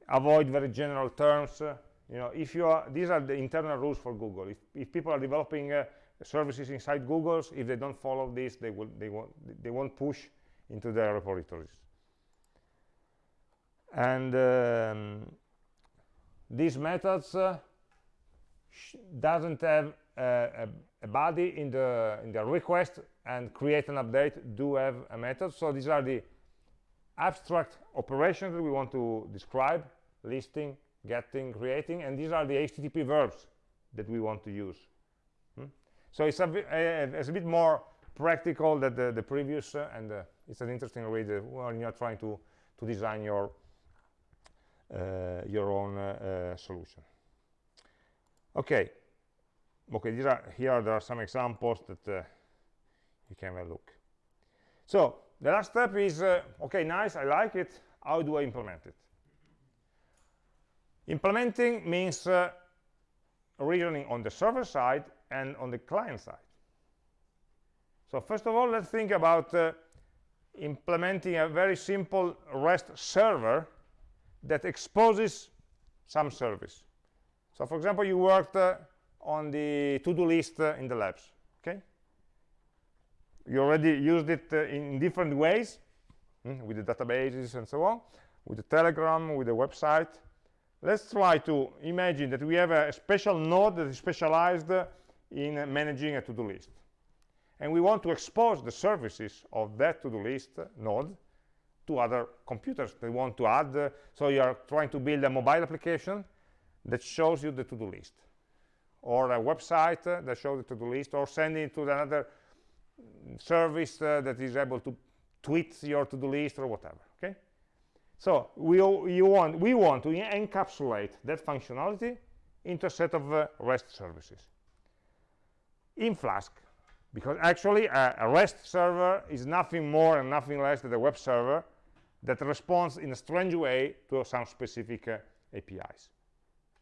avoid very general terms uh, you know if you are these are the internal rules for google if, if people are developing uh, services inside google's if they don't follow this they will they won't they won't push into their repositories and um, these methods uh, doesn't have a, a, body in the in the request and create an update do have a method so these are the abstract operations that we want to describe listing getting creating and these are the http verbs that we want to use? So it's a, a, it's a bit more practical than the, the previous uh, and uh, it's an interesting uh, when you're trying to to design your uh, your own uh, uh, solution. Okay. Okay these are here there are some examples that uh, you can have a look. So the last step is uh, okay nice i like it. How do i implement it? Implementing means uh, reasoning on the server side and on the client side. So first of all let's think about uh, implementing a very simple rest server that exposes some service. So for example you worked uh, on the to-do list uh, in the labs okay? You already used it uh, in different ways mm, with the databases and so on with the telegram with the website. Let's try to imagine that we have a special node that is specialized uh, in managing a to-do list. And we want to expose the services of that to-do list node to other computers. They want to add uh, so you are trying to build a mobile application that shows you the to-do list or a website uh, that shows the to-do list or sending it to another service uh, that is able to tweet your to-do list or whatever okay? So we you want we want to encapsulate that functionality into a set of uh, rest services in flask because actually a, a, rest server is nothing more and nothing less than a web server that responds in a strange way to some specific uh, apis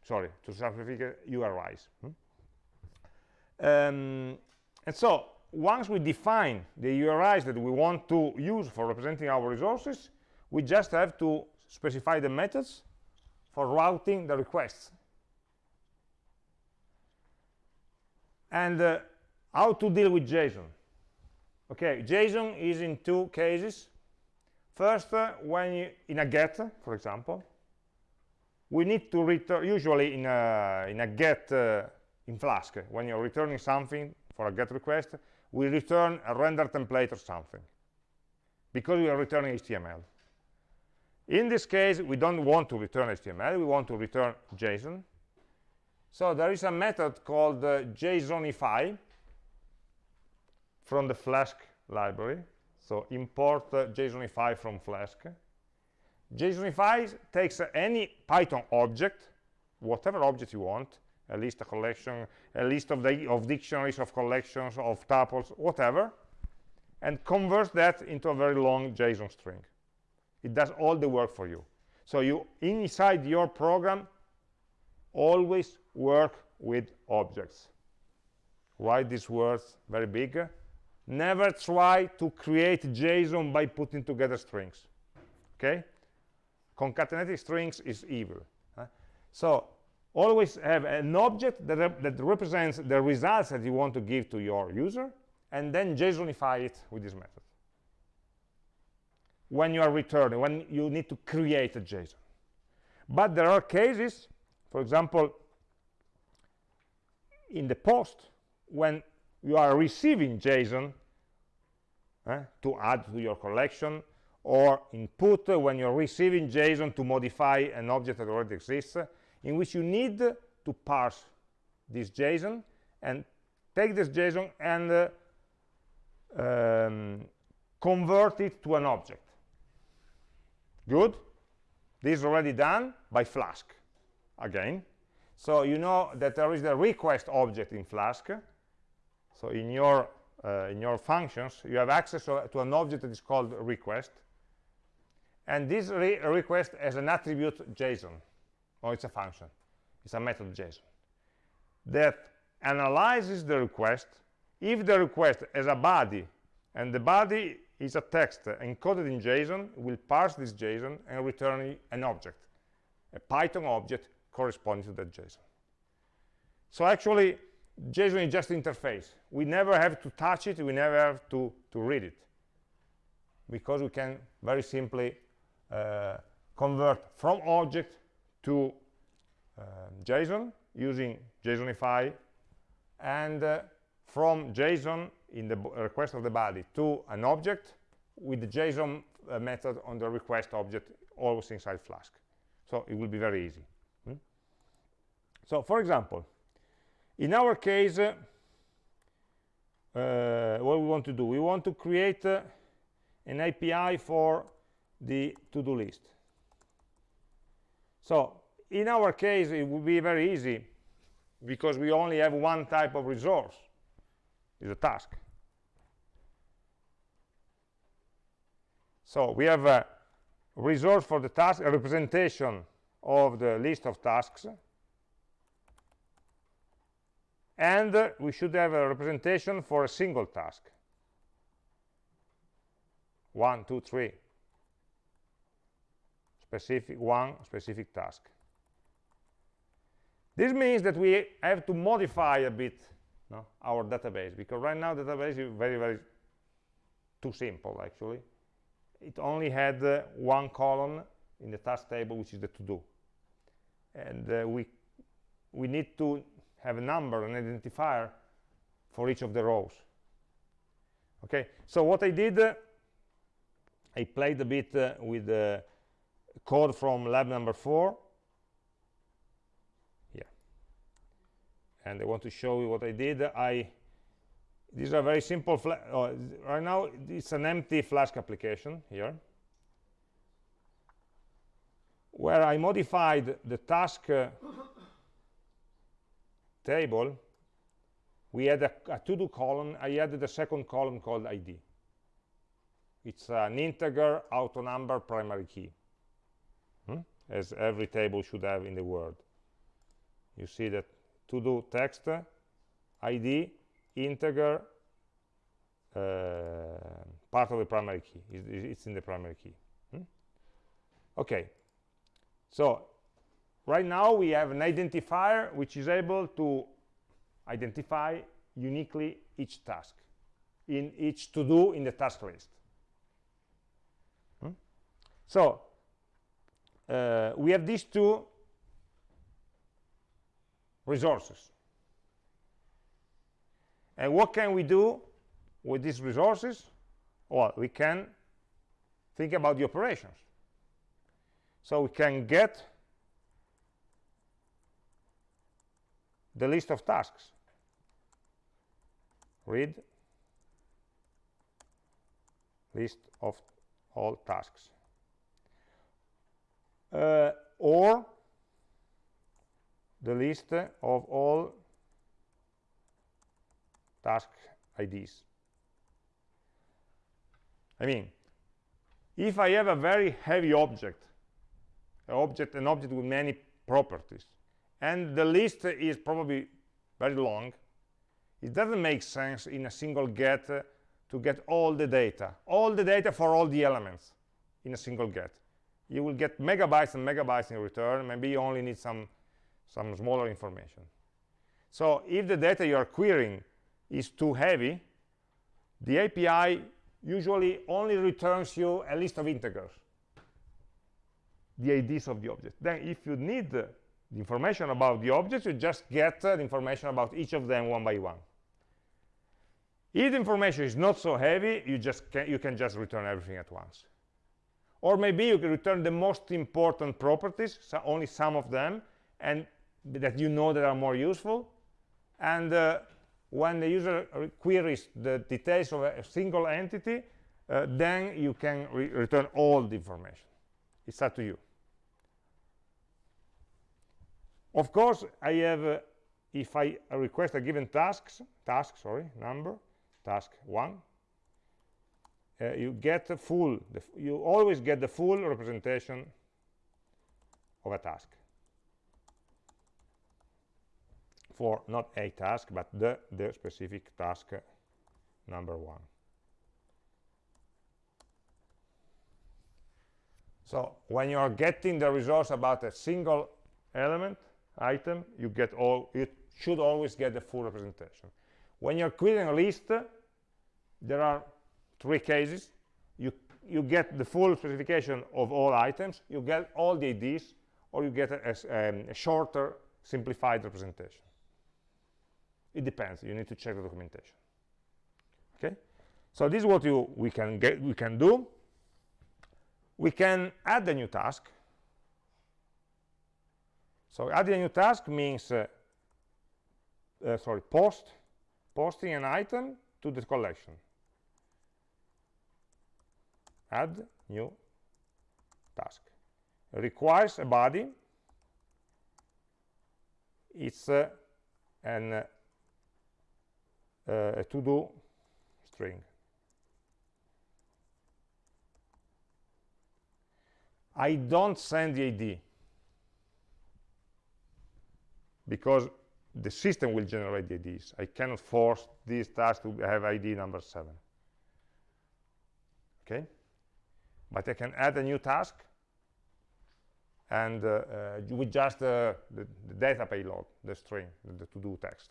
sorry, to some specific URIs. Hmm? Um, and so once we define the URIs that we want to use for representing our resources, we just have to specify the methods for routing the requests. And uh, how to deal with JSON. Okay, JSON is in two cases. First, uh, when you, in a get, for example, we need to return usually in a in a get uh, in flask when you're returning something for a get request we return a render template or something because we are returning html in this case we don't want to return html we want to return json so there is a method called uh, jsonify from the flask library so import uh, jsonify from flask JSONify takes any Python object, whatever object you want, a list, a collection, a list of, the, of dictionaries, of collections, of tuples, whatever, and converts that into a very long JSON string. It does all the work for you. So you, inside your program, always work with objects. Write these words very big. Never try to create JSON by putting together strings. Okay? concatenating strings is evil so always have an object that, that represents the results that you want to give to your user and then JSONify it with this method when you are returning when you need to create a JSON but there are cases for example in the post when you are receiving JSON eh, to add to your collection or input when you're receiving JSON to modify an object that already exists, in which you need to parse this JSON and take this JSON and uh, um, convert it to an object. Good? This is already done by Flask, again. So you know that there is the request object in Flask. So in your, uh, in your functions, you have access to, an object that is called request and this re request has an attribute JSON, or it's a function, it's a method JSON, that analyzes the request. If the request has a body, and the body is a text encoded in JSON, will parse this JSON and return an object, a Python object corresponding to that JSON. So actually, JSON is just interface. We never have to touch it, we never have to, to read it, because we can very simply uh, convert from object to uh, JSON using JSONify and uh, from JSON in the request of the body to an object with the JSON uh, method on the request object always inside Flask. So it will be very easy. So for example, in our case, uh, what we want to do, we want to create uh, an API for the to-do list. So in our case, it would be very easy because we only have one type of resource is a task so we have a resource for the task a representation of the list of tasks and we should have a representation for a single task. One two three. Specific one specific task. This means that we have to modify a bit no, our database because right now database is very very too simple actually. It only had uh, one column in the task table which is the to do and uh, we we need to have a number an identifier for each of the rows. Okay so what i did uh, i played a bit uh, with the code from lab number four. Yeah. And i want to show you what i did. I these are very simple oh, right now it's an empty flask application here where I modified the task uh, table, we had a, a to-do column. I added a second column called ID. It's an integer auto number primary key, hmm? as every table should have in the world. You see that to-do text, ID, integer, uh, part of the primary key. It's, it's in the primary key. Hmm? Okay, so right now we have an identifier which is able to identify uniquely each task in each to do in the task list. Hmm? so uh, we have these two resources. And what can we do with these resources? Well we can think about the operations. So we can get the list of tasks. Read list of all tasks. Uh, or the list of all task IDs I mean if I have a very heavy object object an object with many properties and the list is probably very long. It doesn't make sense in a single get uh, to get all the data all the data for all the elements in a single get. You will get megabytes and megabytes in return. Maybe you only need some some smaller information. So if the data you are querying is too heavy the api usually only returns you a list of integers the IDs of the object. Then if you need the information about the objects, you just get uh, the information about each of them one by one. If the information is not so heavy, you just can, you can just return everything at once. Or maybe you can return the most important properties, so only some of them, and that you know that are more useful. And uh, when the user queries the details of a single entity, uh, then you can re return all the information. It's up to you. Of course, I have, uh, if I request a given tasks, task, sorry, number, task one, uh, you get the full, the you always get the full representation of a task for not a task, but the, the specific task number one. So when you are getting the resource about a single element, item, you get all, you should always get the full representation. When you're creating a list, there are three cases. You, you get the full specification of all items, you get all the IDs, or you get a, a, um, a shorter, simplified representation. It depends. You need to check the documentation. Okay? So this is what you, we can get, we can do. We can add a new task so adding a new task means, uh, uh, sorry, post, posting an item to the collection. Add new task. Requires a body. It's uh, an uh, uh, a to-do string. I don't send the ID because the system will generate the IDs. I cannot force this task to have ID number 7. Okay? But I can add a new task and uh, uh, with just uh, the, the, data payload, the string, the, the to-do text.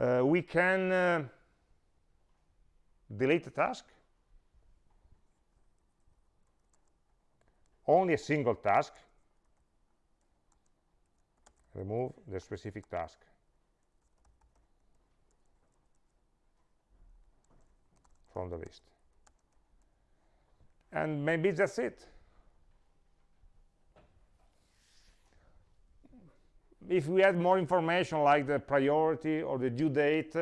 Uh, we can uh, delete the task only a single task remove the specific task. From the list. And maybe that's it. If we had more information like the priority or the due date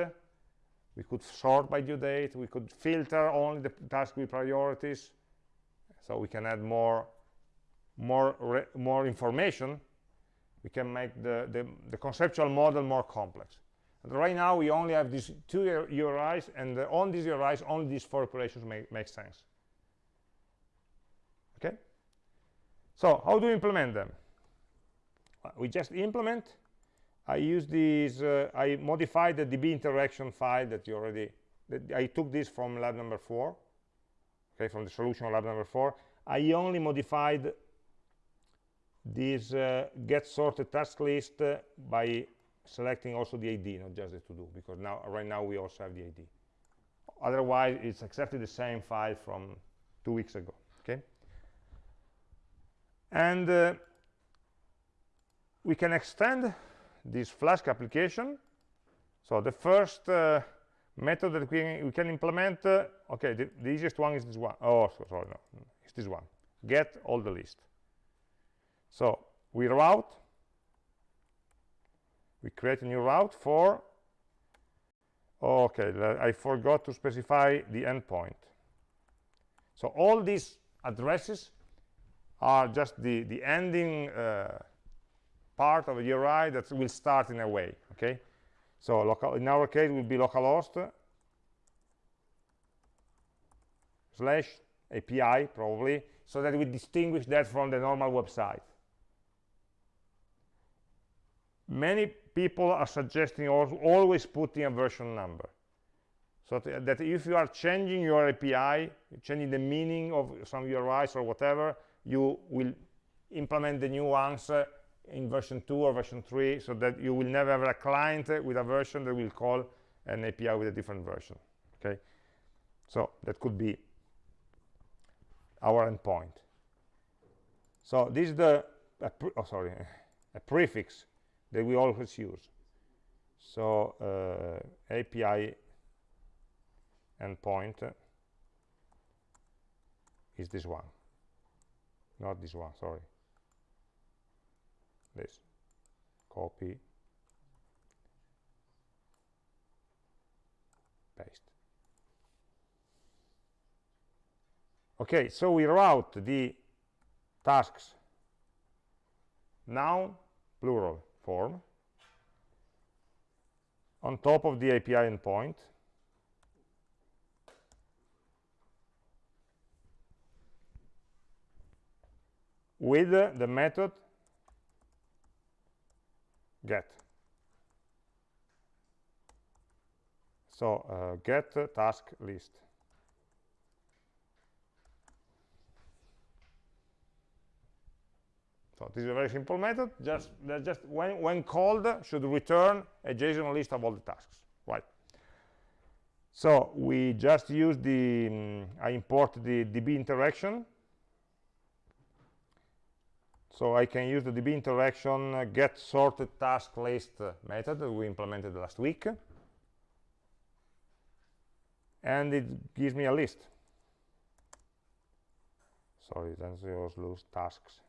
we could sort by due date we could filter only the task with priorities so we can add more more more information we can make the, the, the conceptual model more complex. And right now we only have these two URIs and uh, on these URIs only these four operations make, make sense. Okay? So how do we implement them? Uh, we just implement. I use these uh, I modified the db interaction file that you already that I took this from lab number four okay from the solution lab number four. I only modified this uh, get sorted task list uh, by selecting also the ID, not just the to do, because now right now we also have the ID. Otherwise, it's exactly the same file from two weeks ago. Okay, and uh, we can extend this Flask application. So the first uh, method that we, we can implement, uh, okay, the, the, easiest one is this one. Oh, sorry, no, it's this one. Get all the list. So we route, we create a new route for, okay, I forgot to specify the endpoint. So all these addresses are just the, the ending uh, part of a URI that will start in a way, okay? So local, in our case, it will be localhost slash API, probably, so that we distinguish that from the normal website many people are suggesting always putting a version number so that if you are changing your API, changing the meaning of some URIs or whatever, you will implement the new ones uh, in version 2 or version 3 so that you will never have a client with a version that will call an API with a different version. Okay, so that could be our endpoint. So this is the, oh sorry, a prefix that we always use. So uh, API endpoint is this one, not this one, sorry. This, copy, paste. Okay, so we route the tasks noun, plural, form on top of the API endpoint with the method get. So uh, get task list. So this is a very simple method. Just, just when, when called, should return a JSON list of all the tasks, right? So we just use the, um, I import the DB interaction. So I can use the DB interaction uh, get sorted task list method that we implemented last week. And it gives me a list. Sorry, then I lose tasks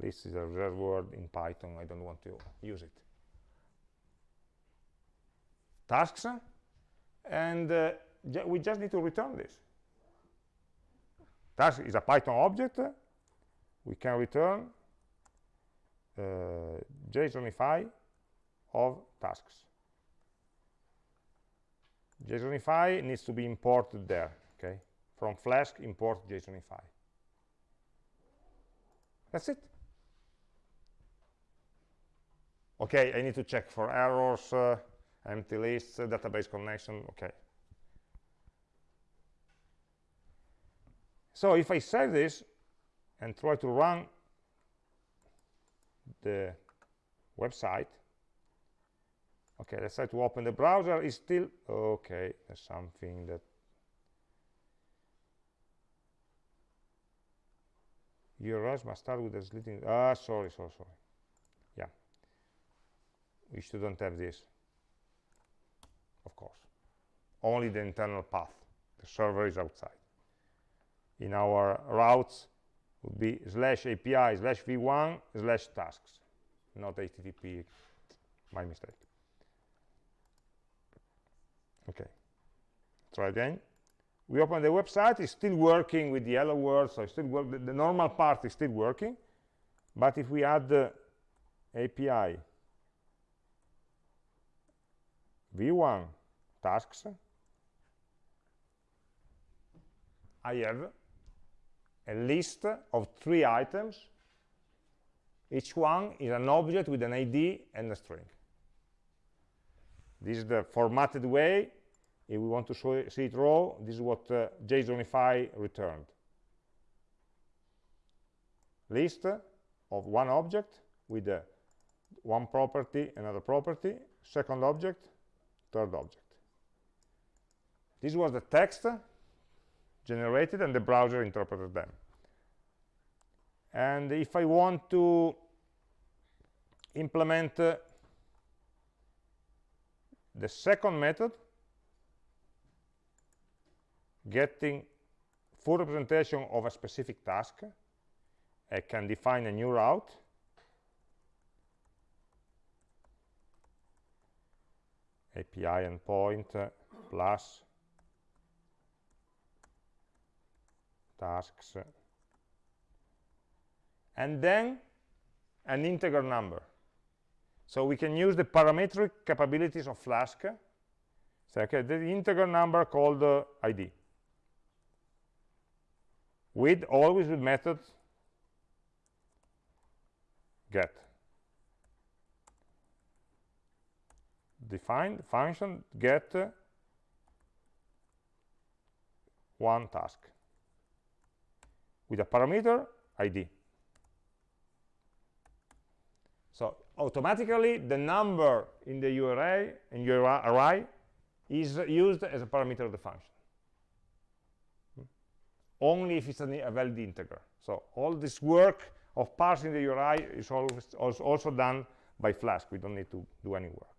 this is a rare word in Python. I don't want to use it. Tasks, and uh, we just need to return this. Task is a Python object. We can return uh, JSONify of tasks. JSONify needs to be imported there, okay? From Flask, import JSONify. That's it. Okay, I need to check for errors, uh, empty lists, uh, database connection, okay. So if I save this and try to run the website, okay, let's try to open the browser, is still, okay, there's something that URLs must start with a slitting, ah, sorry, sorry, sorry. We shouldn't have this, of course. Only the internal path, the server is outside in our routes would be slash API slash v1 slash tasks, not HTTP, my mistake. Okay, try again. We open the website, it's still working with the hello world, so it's still the, the, normal part is still working, but if we add the API v1 tasks, I have a list of three items. Each one is an object with an ID and a string. This is the formatted way. If we want to show, see it raw, this is what uh, JSONify returned. List of one object with uh, one property, another property, second object, third object. This was the text generated and the browser interpreted them. And if I want to implement uh, the second method, getting full representation of a specific task, I can define a new route API endpoint plus tasks and then an integer number. So we can use the parametric capabilities of flask. So okay the integer number called uh, id with always with method get define function get one task with a parameter id. So automatically the number in the URI in your array is used as a parameter of the function. Only if it's a valid integer. So all this work of parsing the URI is always also done by Flask. We don't need to do any work.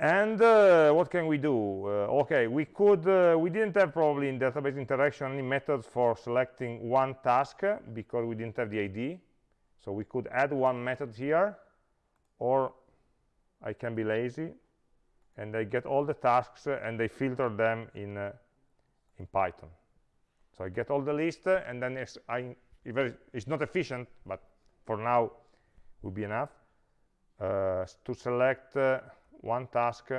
And uh, what can we do? Uh, okay, we could, uh, we didn't have probably in database interaction any methods for selecting one task because we didn't have the ID. So we could add one method here, or I can be lazy and I get all the tasks and I filter them in, uh, in Python. So I get all the list and then it's, I, it's not efficient, but for now will be enough uh, to select uh, one task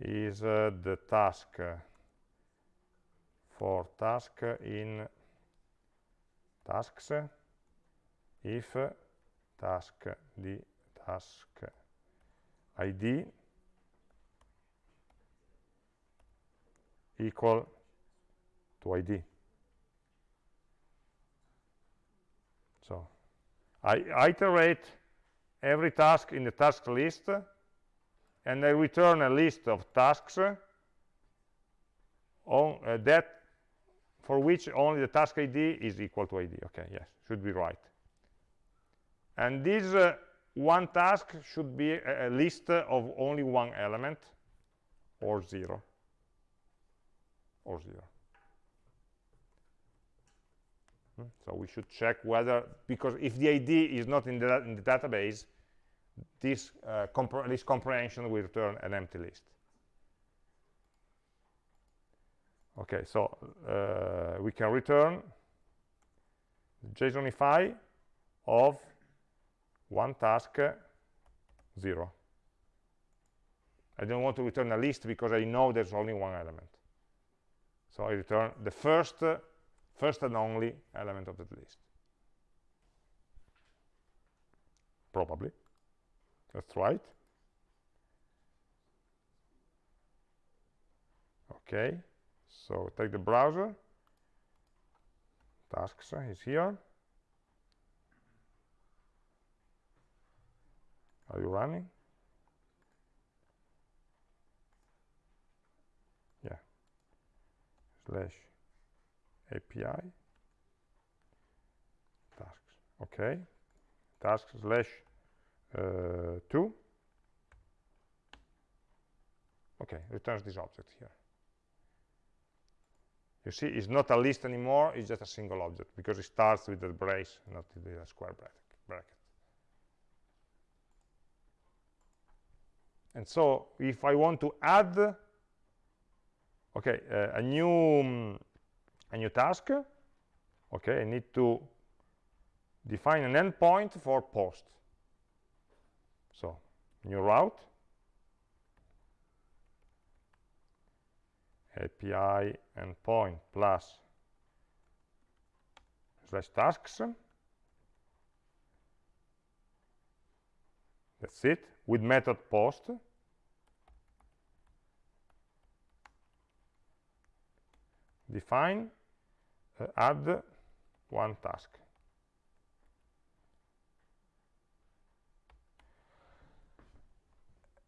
is uh, the task. For task in tasks. If task the task id equal to id so I iterate every task in the task list and I return a list of tasks on uh, that for which only the task ID is equal to ID. Okay, yes, should be right. And this uh, one task should be a, a list of only one element or zero or zero. Hmm? So we should check whether, because if the ID is not in the, in the database, this, uh, comprehension will return an empty list. Okay, so uh, we can return JSONify of one task 0 I don't want to return a list because I know there's only one element. So I return the first uh, first and only element of that list. Probably that's right. Okay so take the browser. Tasks uh, is here. Are you running? Yeah. Slash API tasks okay. Tasks slash uh, 2 okay returns this object here you see, it's not a list anymore, it's just a single object because it starts with the brace, not with the square bracket. And so if I want to add okay, uh, a new um, a new task, okay, I need to define an endpoint for post. So new route API endpoint plus slash tasks. That's it, with method post. Define, uh, add one task.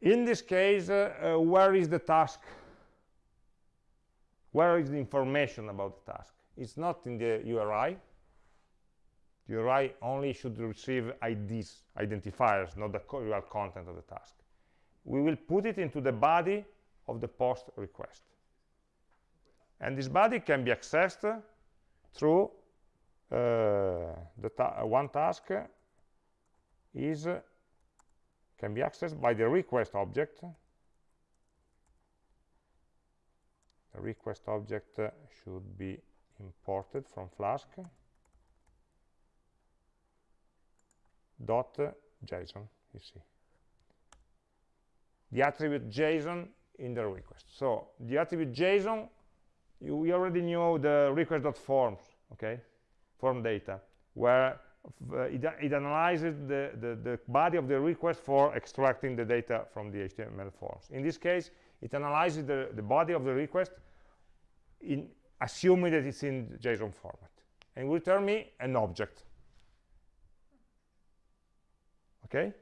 In this case, uh, uh, where is the task where is the information about the task? It's not in the URI. The URI only should receive IDs, identifiers, not the real content of the task. We will put it into the body of the post request. And this body can be accessed through uh, the ta one task is can be accessed by the request object the request object uh, should be imported from Flask dot JSON, you see. The attribute JSON in the request. So the attribute JSON, you, we already knew the request.forms, okay, form data, where uh, it, it, analyzes the, the, the, body of the request for extracting the data from the HTML forms. In this case, it analyzes the, the body of the request in assuming that it's in JSON format and will return me an object. Okay?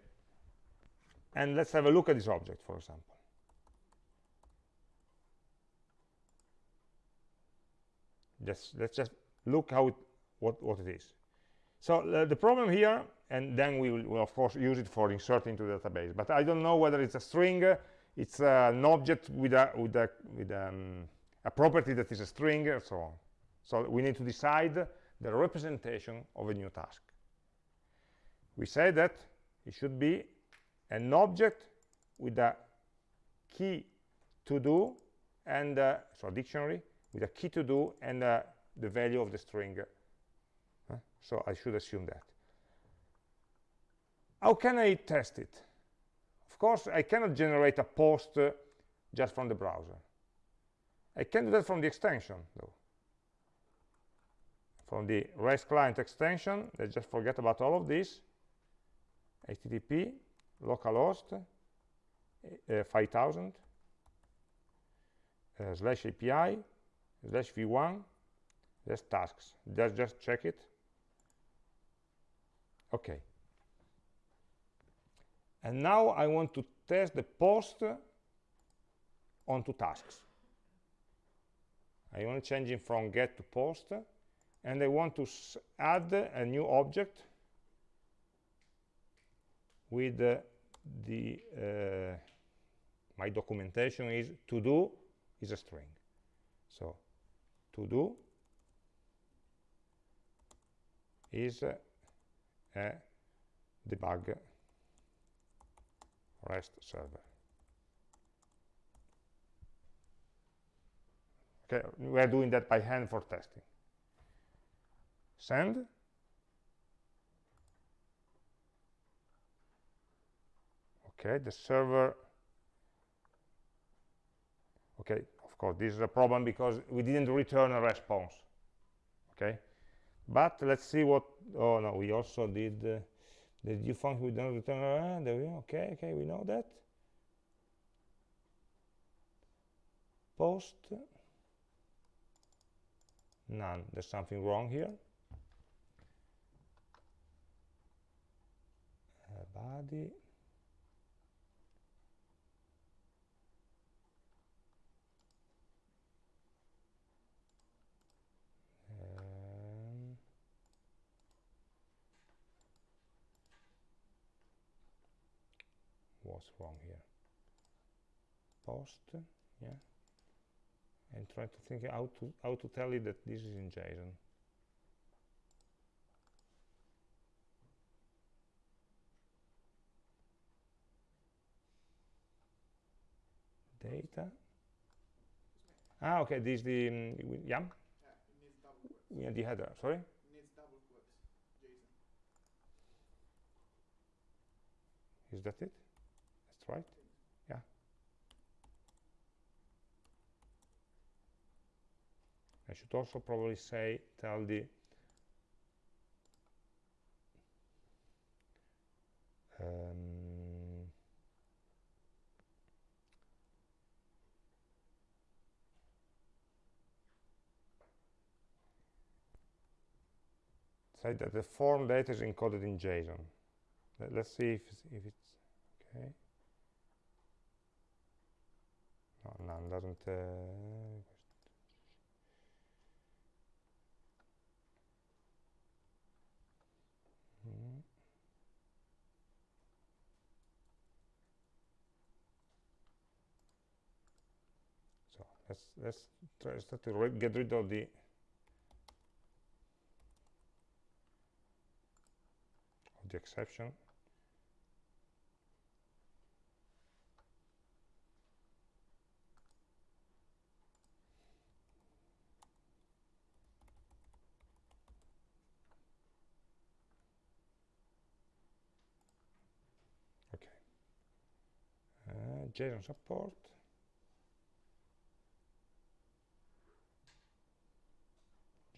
And let's have a look at this object for example. Just let's just look how it, what what it is so uh, the problem here and then we will, will, of course use it for inserting to the database. But i don't know whether it's a string it's uh, an object with a with a with um, a property that is a string and so on. So we need to decide the representation of a new task. We say that it should be an object with a key to do and uh, so a dictionary with a key to do and uh, the value of the string so I should assume that. How can I test it? Of course I cannot generate a post uh, just from the browser. I can do that from the extension though. From the REST client extension let's just forget about all of this. Http localhost uh, 5000 uh, slash api slash v1 slash tasks. Just just check it okay. And now I want to test the post onto tasks. I want to change it from get to post and I want to add a new object with uh, the uh, my documentation is to do is a string. So to do is uh, a debug REST server. Okay, we are doing that by hand for testing. Send. Okay, the server. Okay, of course, this is a problem because we didn't return a response. Okay, but let's see what oh no we also did uh, the due function we don't return go. Okay okay we know that. Post. None. There's something wrong here. Uh, body um, what's wrong here post yeah and try to think how to how to tell it that this is in JSON data ah okay this is the um, yeah Yeah, it needs double quotes. yeah, the header sorry It needs double quotes. JSON. is that it right? Yeah. I should also probably say tell the um, say that the form data is encoded in JSON. Let- let's see if if it's okay no none doesn't uh, so let's let's try start to get rid of the of the exception JSON support.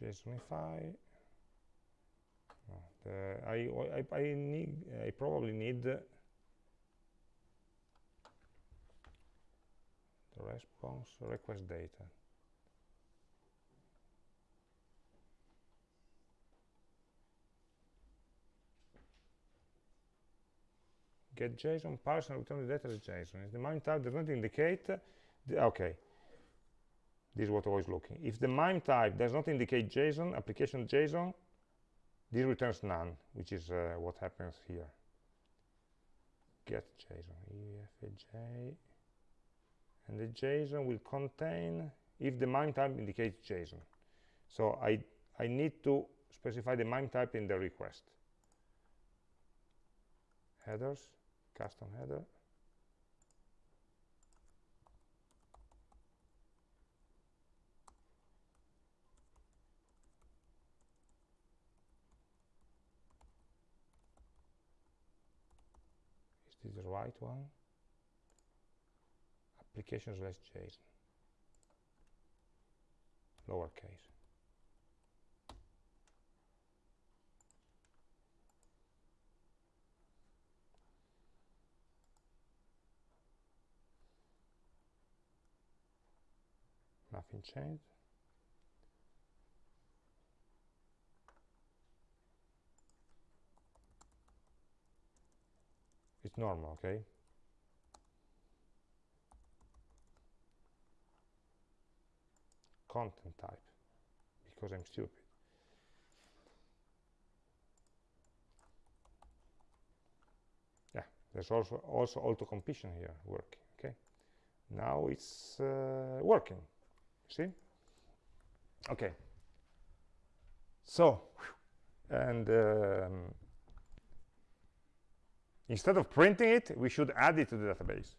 JSONify no, the, I, I, I need I probably need the response request data get JSON parse and return the data as JSON. If the MIME type does not indicate, the, okay, this is what I was looking. If the MIME type does not indicate JSON, application JSON, this returns none, which is uh, what happens here. Get JSON, EFJ, and the JSON will contain if the MIME type indicates JSON. So I, I need to specify the MIME type in the request. Headers, custom header. Is this the right one? Application slash JSON. Lowercase. Nothing changed. It's normal, okay? Content type, because I'm stupid. Yeah, there's also also auto completion here working. Okay, now it's uh, working. See? Okay. So, and um, instead of printing it, we should add it to the database.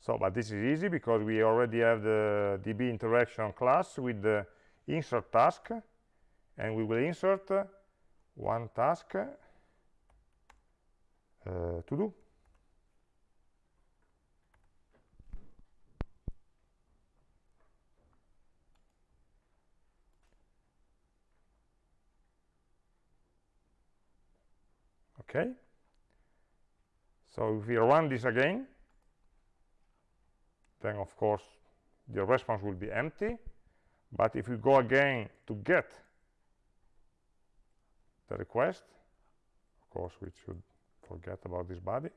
So, but this is easy because we already have the DB interaction class with the insert task, and we will insert one task uh, to do. Okay. So if we run this again then of course the response will be empty. But if we go again to get the request of course we should forget about this body.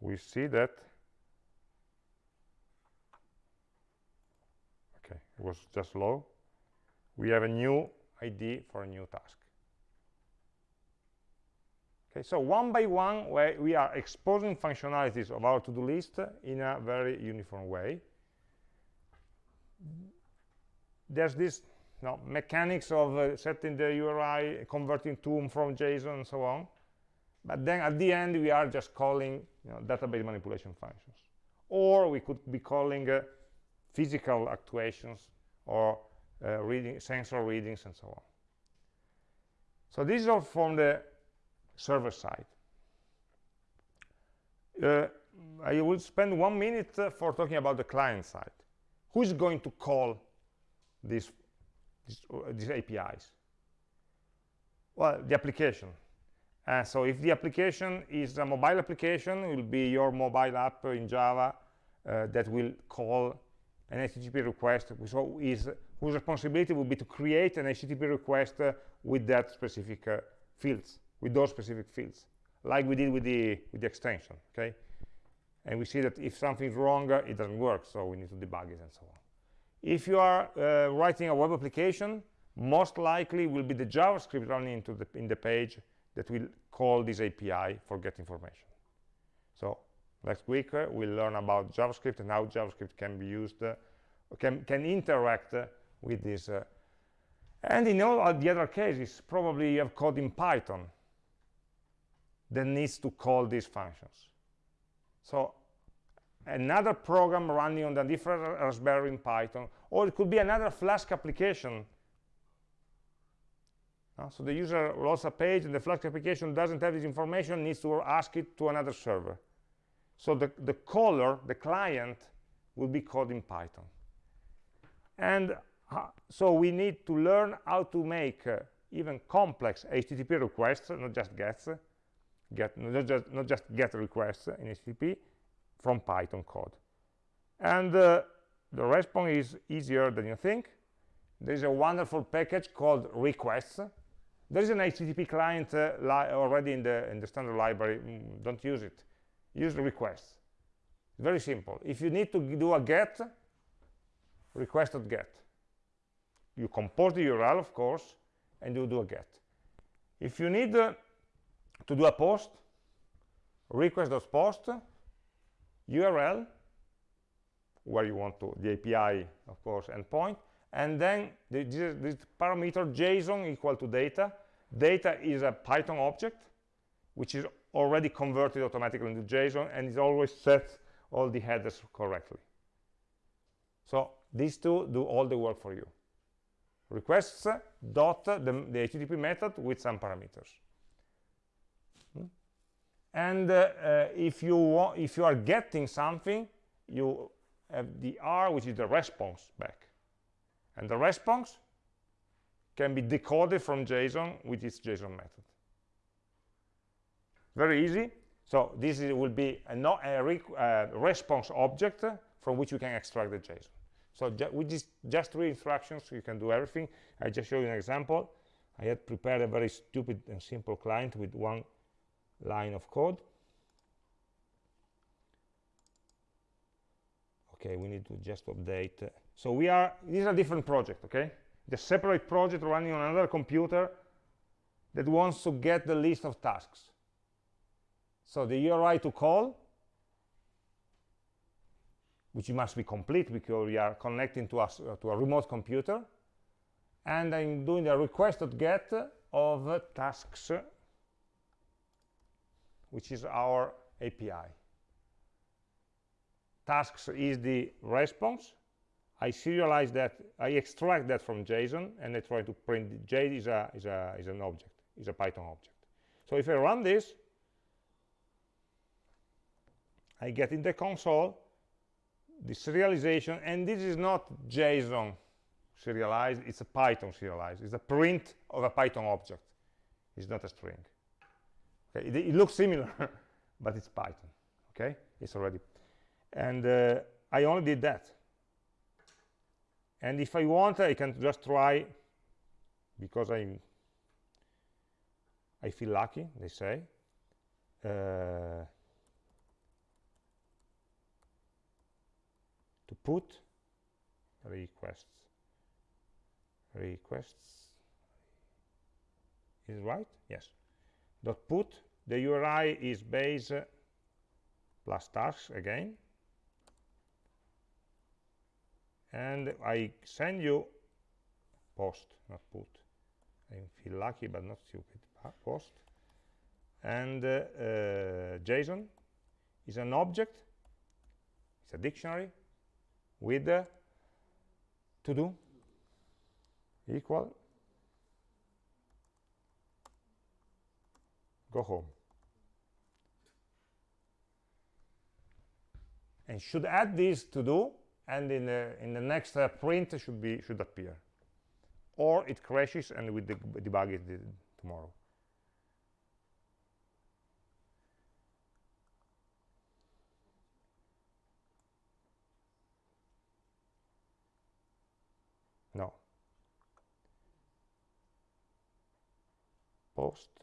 We see that okay it was just low. We have a new id for a new task okay so one by one we are exposing functionalities of our to-do list in a very uniform way there's this no, mechanics of uh, setting the URI, converting to from JSON, and so on. But then at the end, we are just calling you know, database manipulation functions. Or we could be calling uh, physical actuations or uh, reading, sensor readings, and so on. So this is all from the server side. Uh, I will spend one minute uh, for talking about the client side. Who is going to call these, these, uh, these APIs? Well, the application. Uh, so if the application is a mobile application, it will be your mobile app in Java uh, that will call an HTTP request, so is, whose responsibility will be to create an HTTP request uh, with that specific uh, fields, with those specific fields, like we did with the, with the extension, okay? And we see that if something's wrong, uh, it doesn't work, so we need to debug it and so on. If you are uh, writing a web application, most likely will be the JavaScript running into the, in the page that will call this API for get information. So next week uh, we'll learn about JavaScript and how JavaScript can be used, uh, can, can interact uh, with this. Uh, and in all the other cases, probably you have code in Python that needs to call these functions. So another program running on a different Raspberry in Python, or it could be another Flask application. Uh, so the user loads a page and the Flask application doesn't have this information, needs to ask it to another server. So the, the caller, the client, will be called in Python. And uh, so we need to learn how to make uh, even complex HTTP requests, not just gets, get, not, just, not just get requests in HTTP, from Python code. And uh, the response is easier than you think. There is a wonderful package called requests. There is an HTTP client uh, already in the, in the standard library. Mm, don't use it. Use requests. Very simple. If you need to do a get, request.get. You compose the URL, of course, and you do a get. If you need uh, to do a post, request.post, URL, where you want to, the API, of course, endpoint, and then the, this, this parameter JSON equal to data. Data is a Python object, which is already converted automatically into JSON, and it always sets all the headers correctly. So these two do all the work for you. Requests dot the, the HTTP method with some parameters and uh, uh, if you want, if you are getting something you have the r which is the response back. And the response can be decoded from json with its json method. Very easy. So this is, will be a, a uh, response object from which you can extract the json. So with just three instructions you can do everything. I just show you an example. I had prepared a very stupid and simple client with one line of code. Okay we need to just update. So we are this is a different project okay? The separate project running on another computer that wants to get the list of tasks. So the URI to call which must be complete because we are connecting to us uh, to a remote computer. And I'm doing the request.get of tasks which is our API. Tasks is the response. I serialize that, I extract that from JSON, and I try to print, J is, a, is, a, is an object, is a Python object. So if I run this, I get in the console the serialization, and this is not JSON serialized, it's a Python serialized. It's a print of a Python object. It's not a string Okay, it, it looks similar, but it's Python. Okay, it's already, and uh, I only did that. And if I want, I can just try, because I I feel lucky, they say. Uh, to put requests requests is right yes dot put the URI is base plus tasks again. And I send you post not put. I feel lucky but not stupid post. And uh, uh, JSON is an object it's a dictionary with uh, to do equal go home. And should add this to do and in the in the next uh, print should be should appear. Or it crashes and we deb debug it tomorrow. No. Post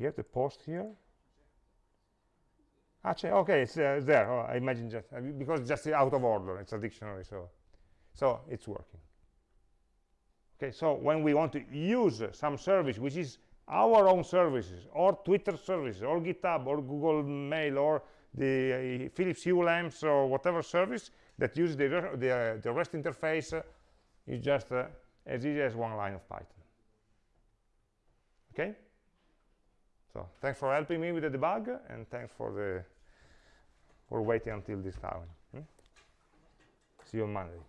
we have the post here Actually, okay, it's, uh, there. Oh, I imagine just uh, because just out of order. It's a dictionary, so so it's working. Okay, so when we want to use uh, some service which is our own services, or Twitter services, or GitHub, or Google Mail, or the uh, Philips Hue lamps, or whatever service that uses the re- the, uh, the REST interface, uh, is just uh, as easy as one line of Python. Okay. So thanks for helping me with the debug, and thanks for the for waiting until this time. hmm? See you on Monday.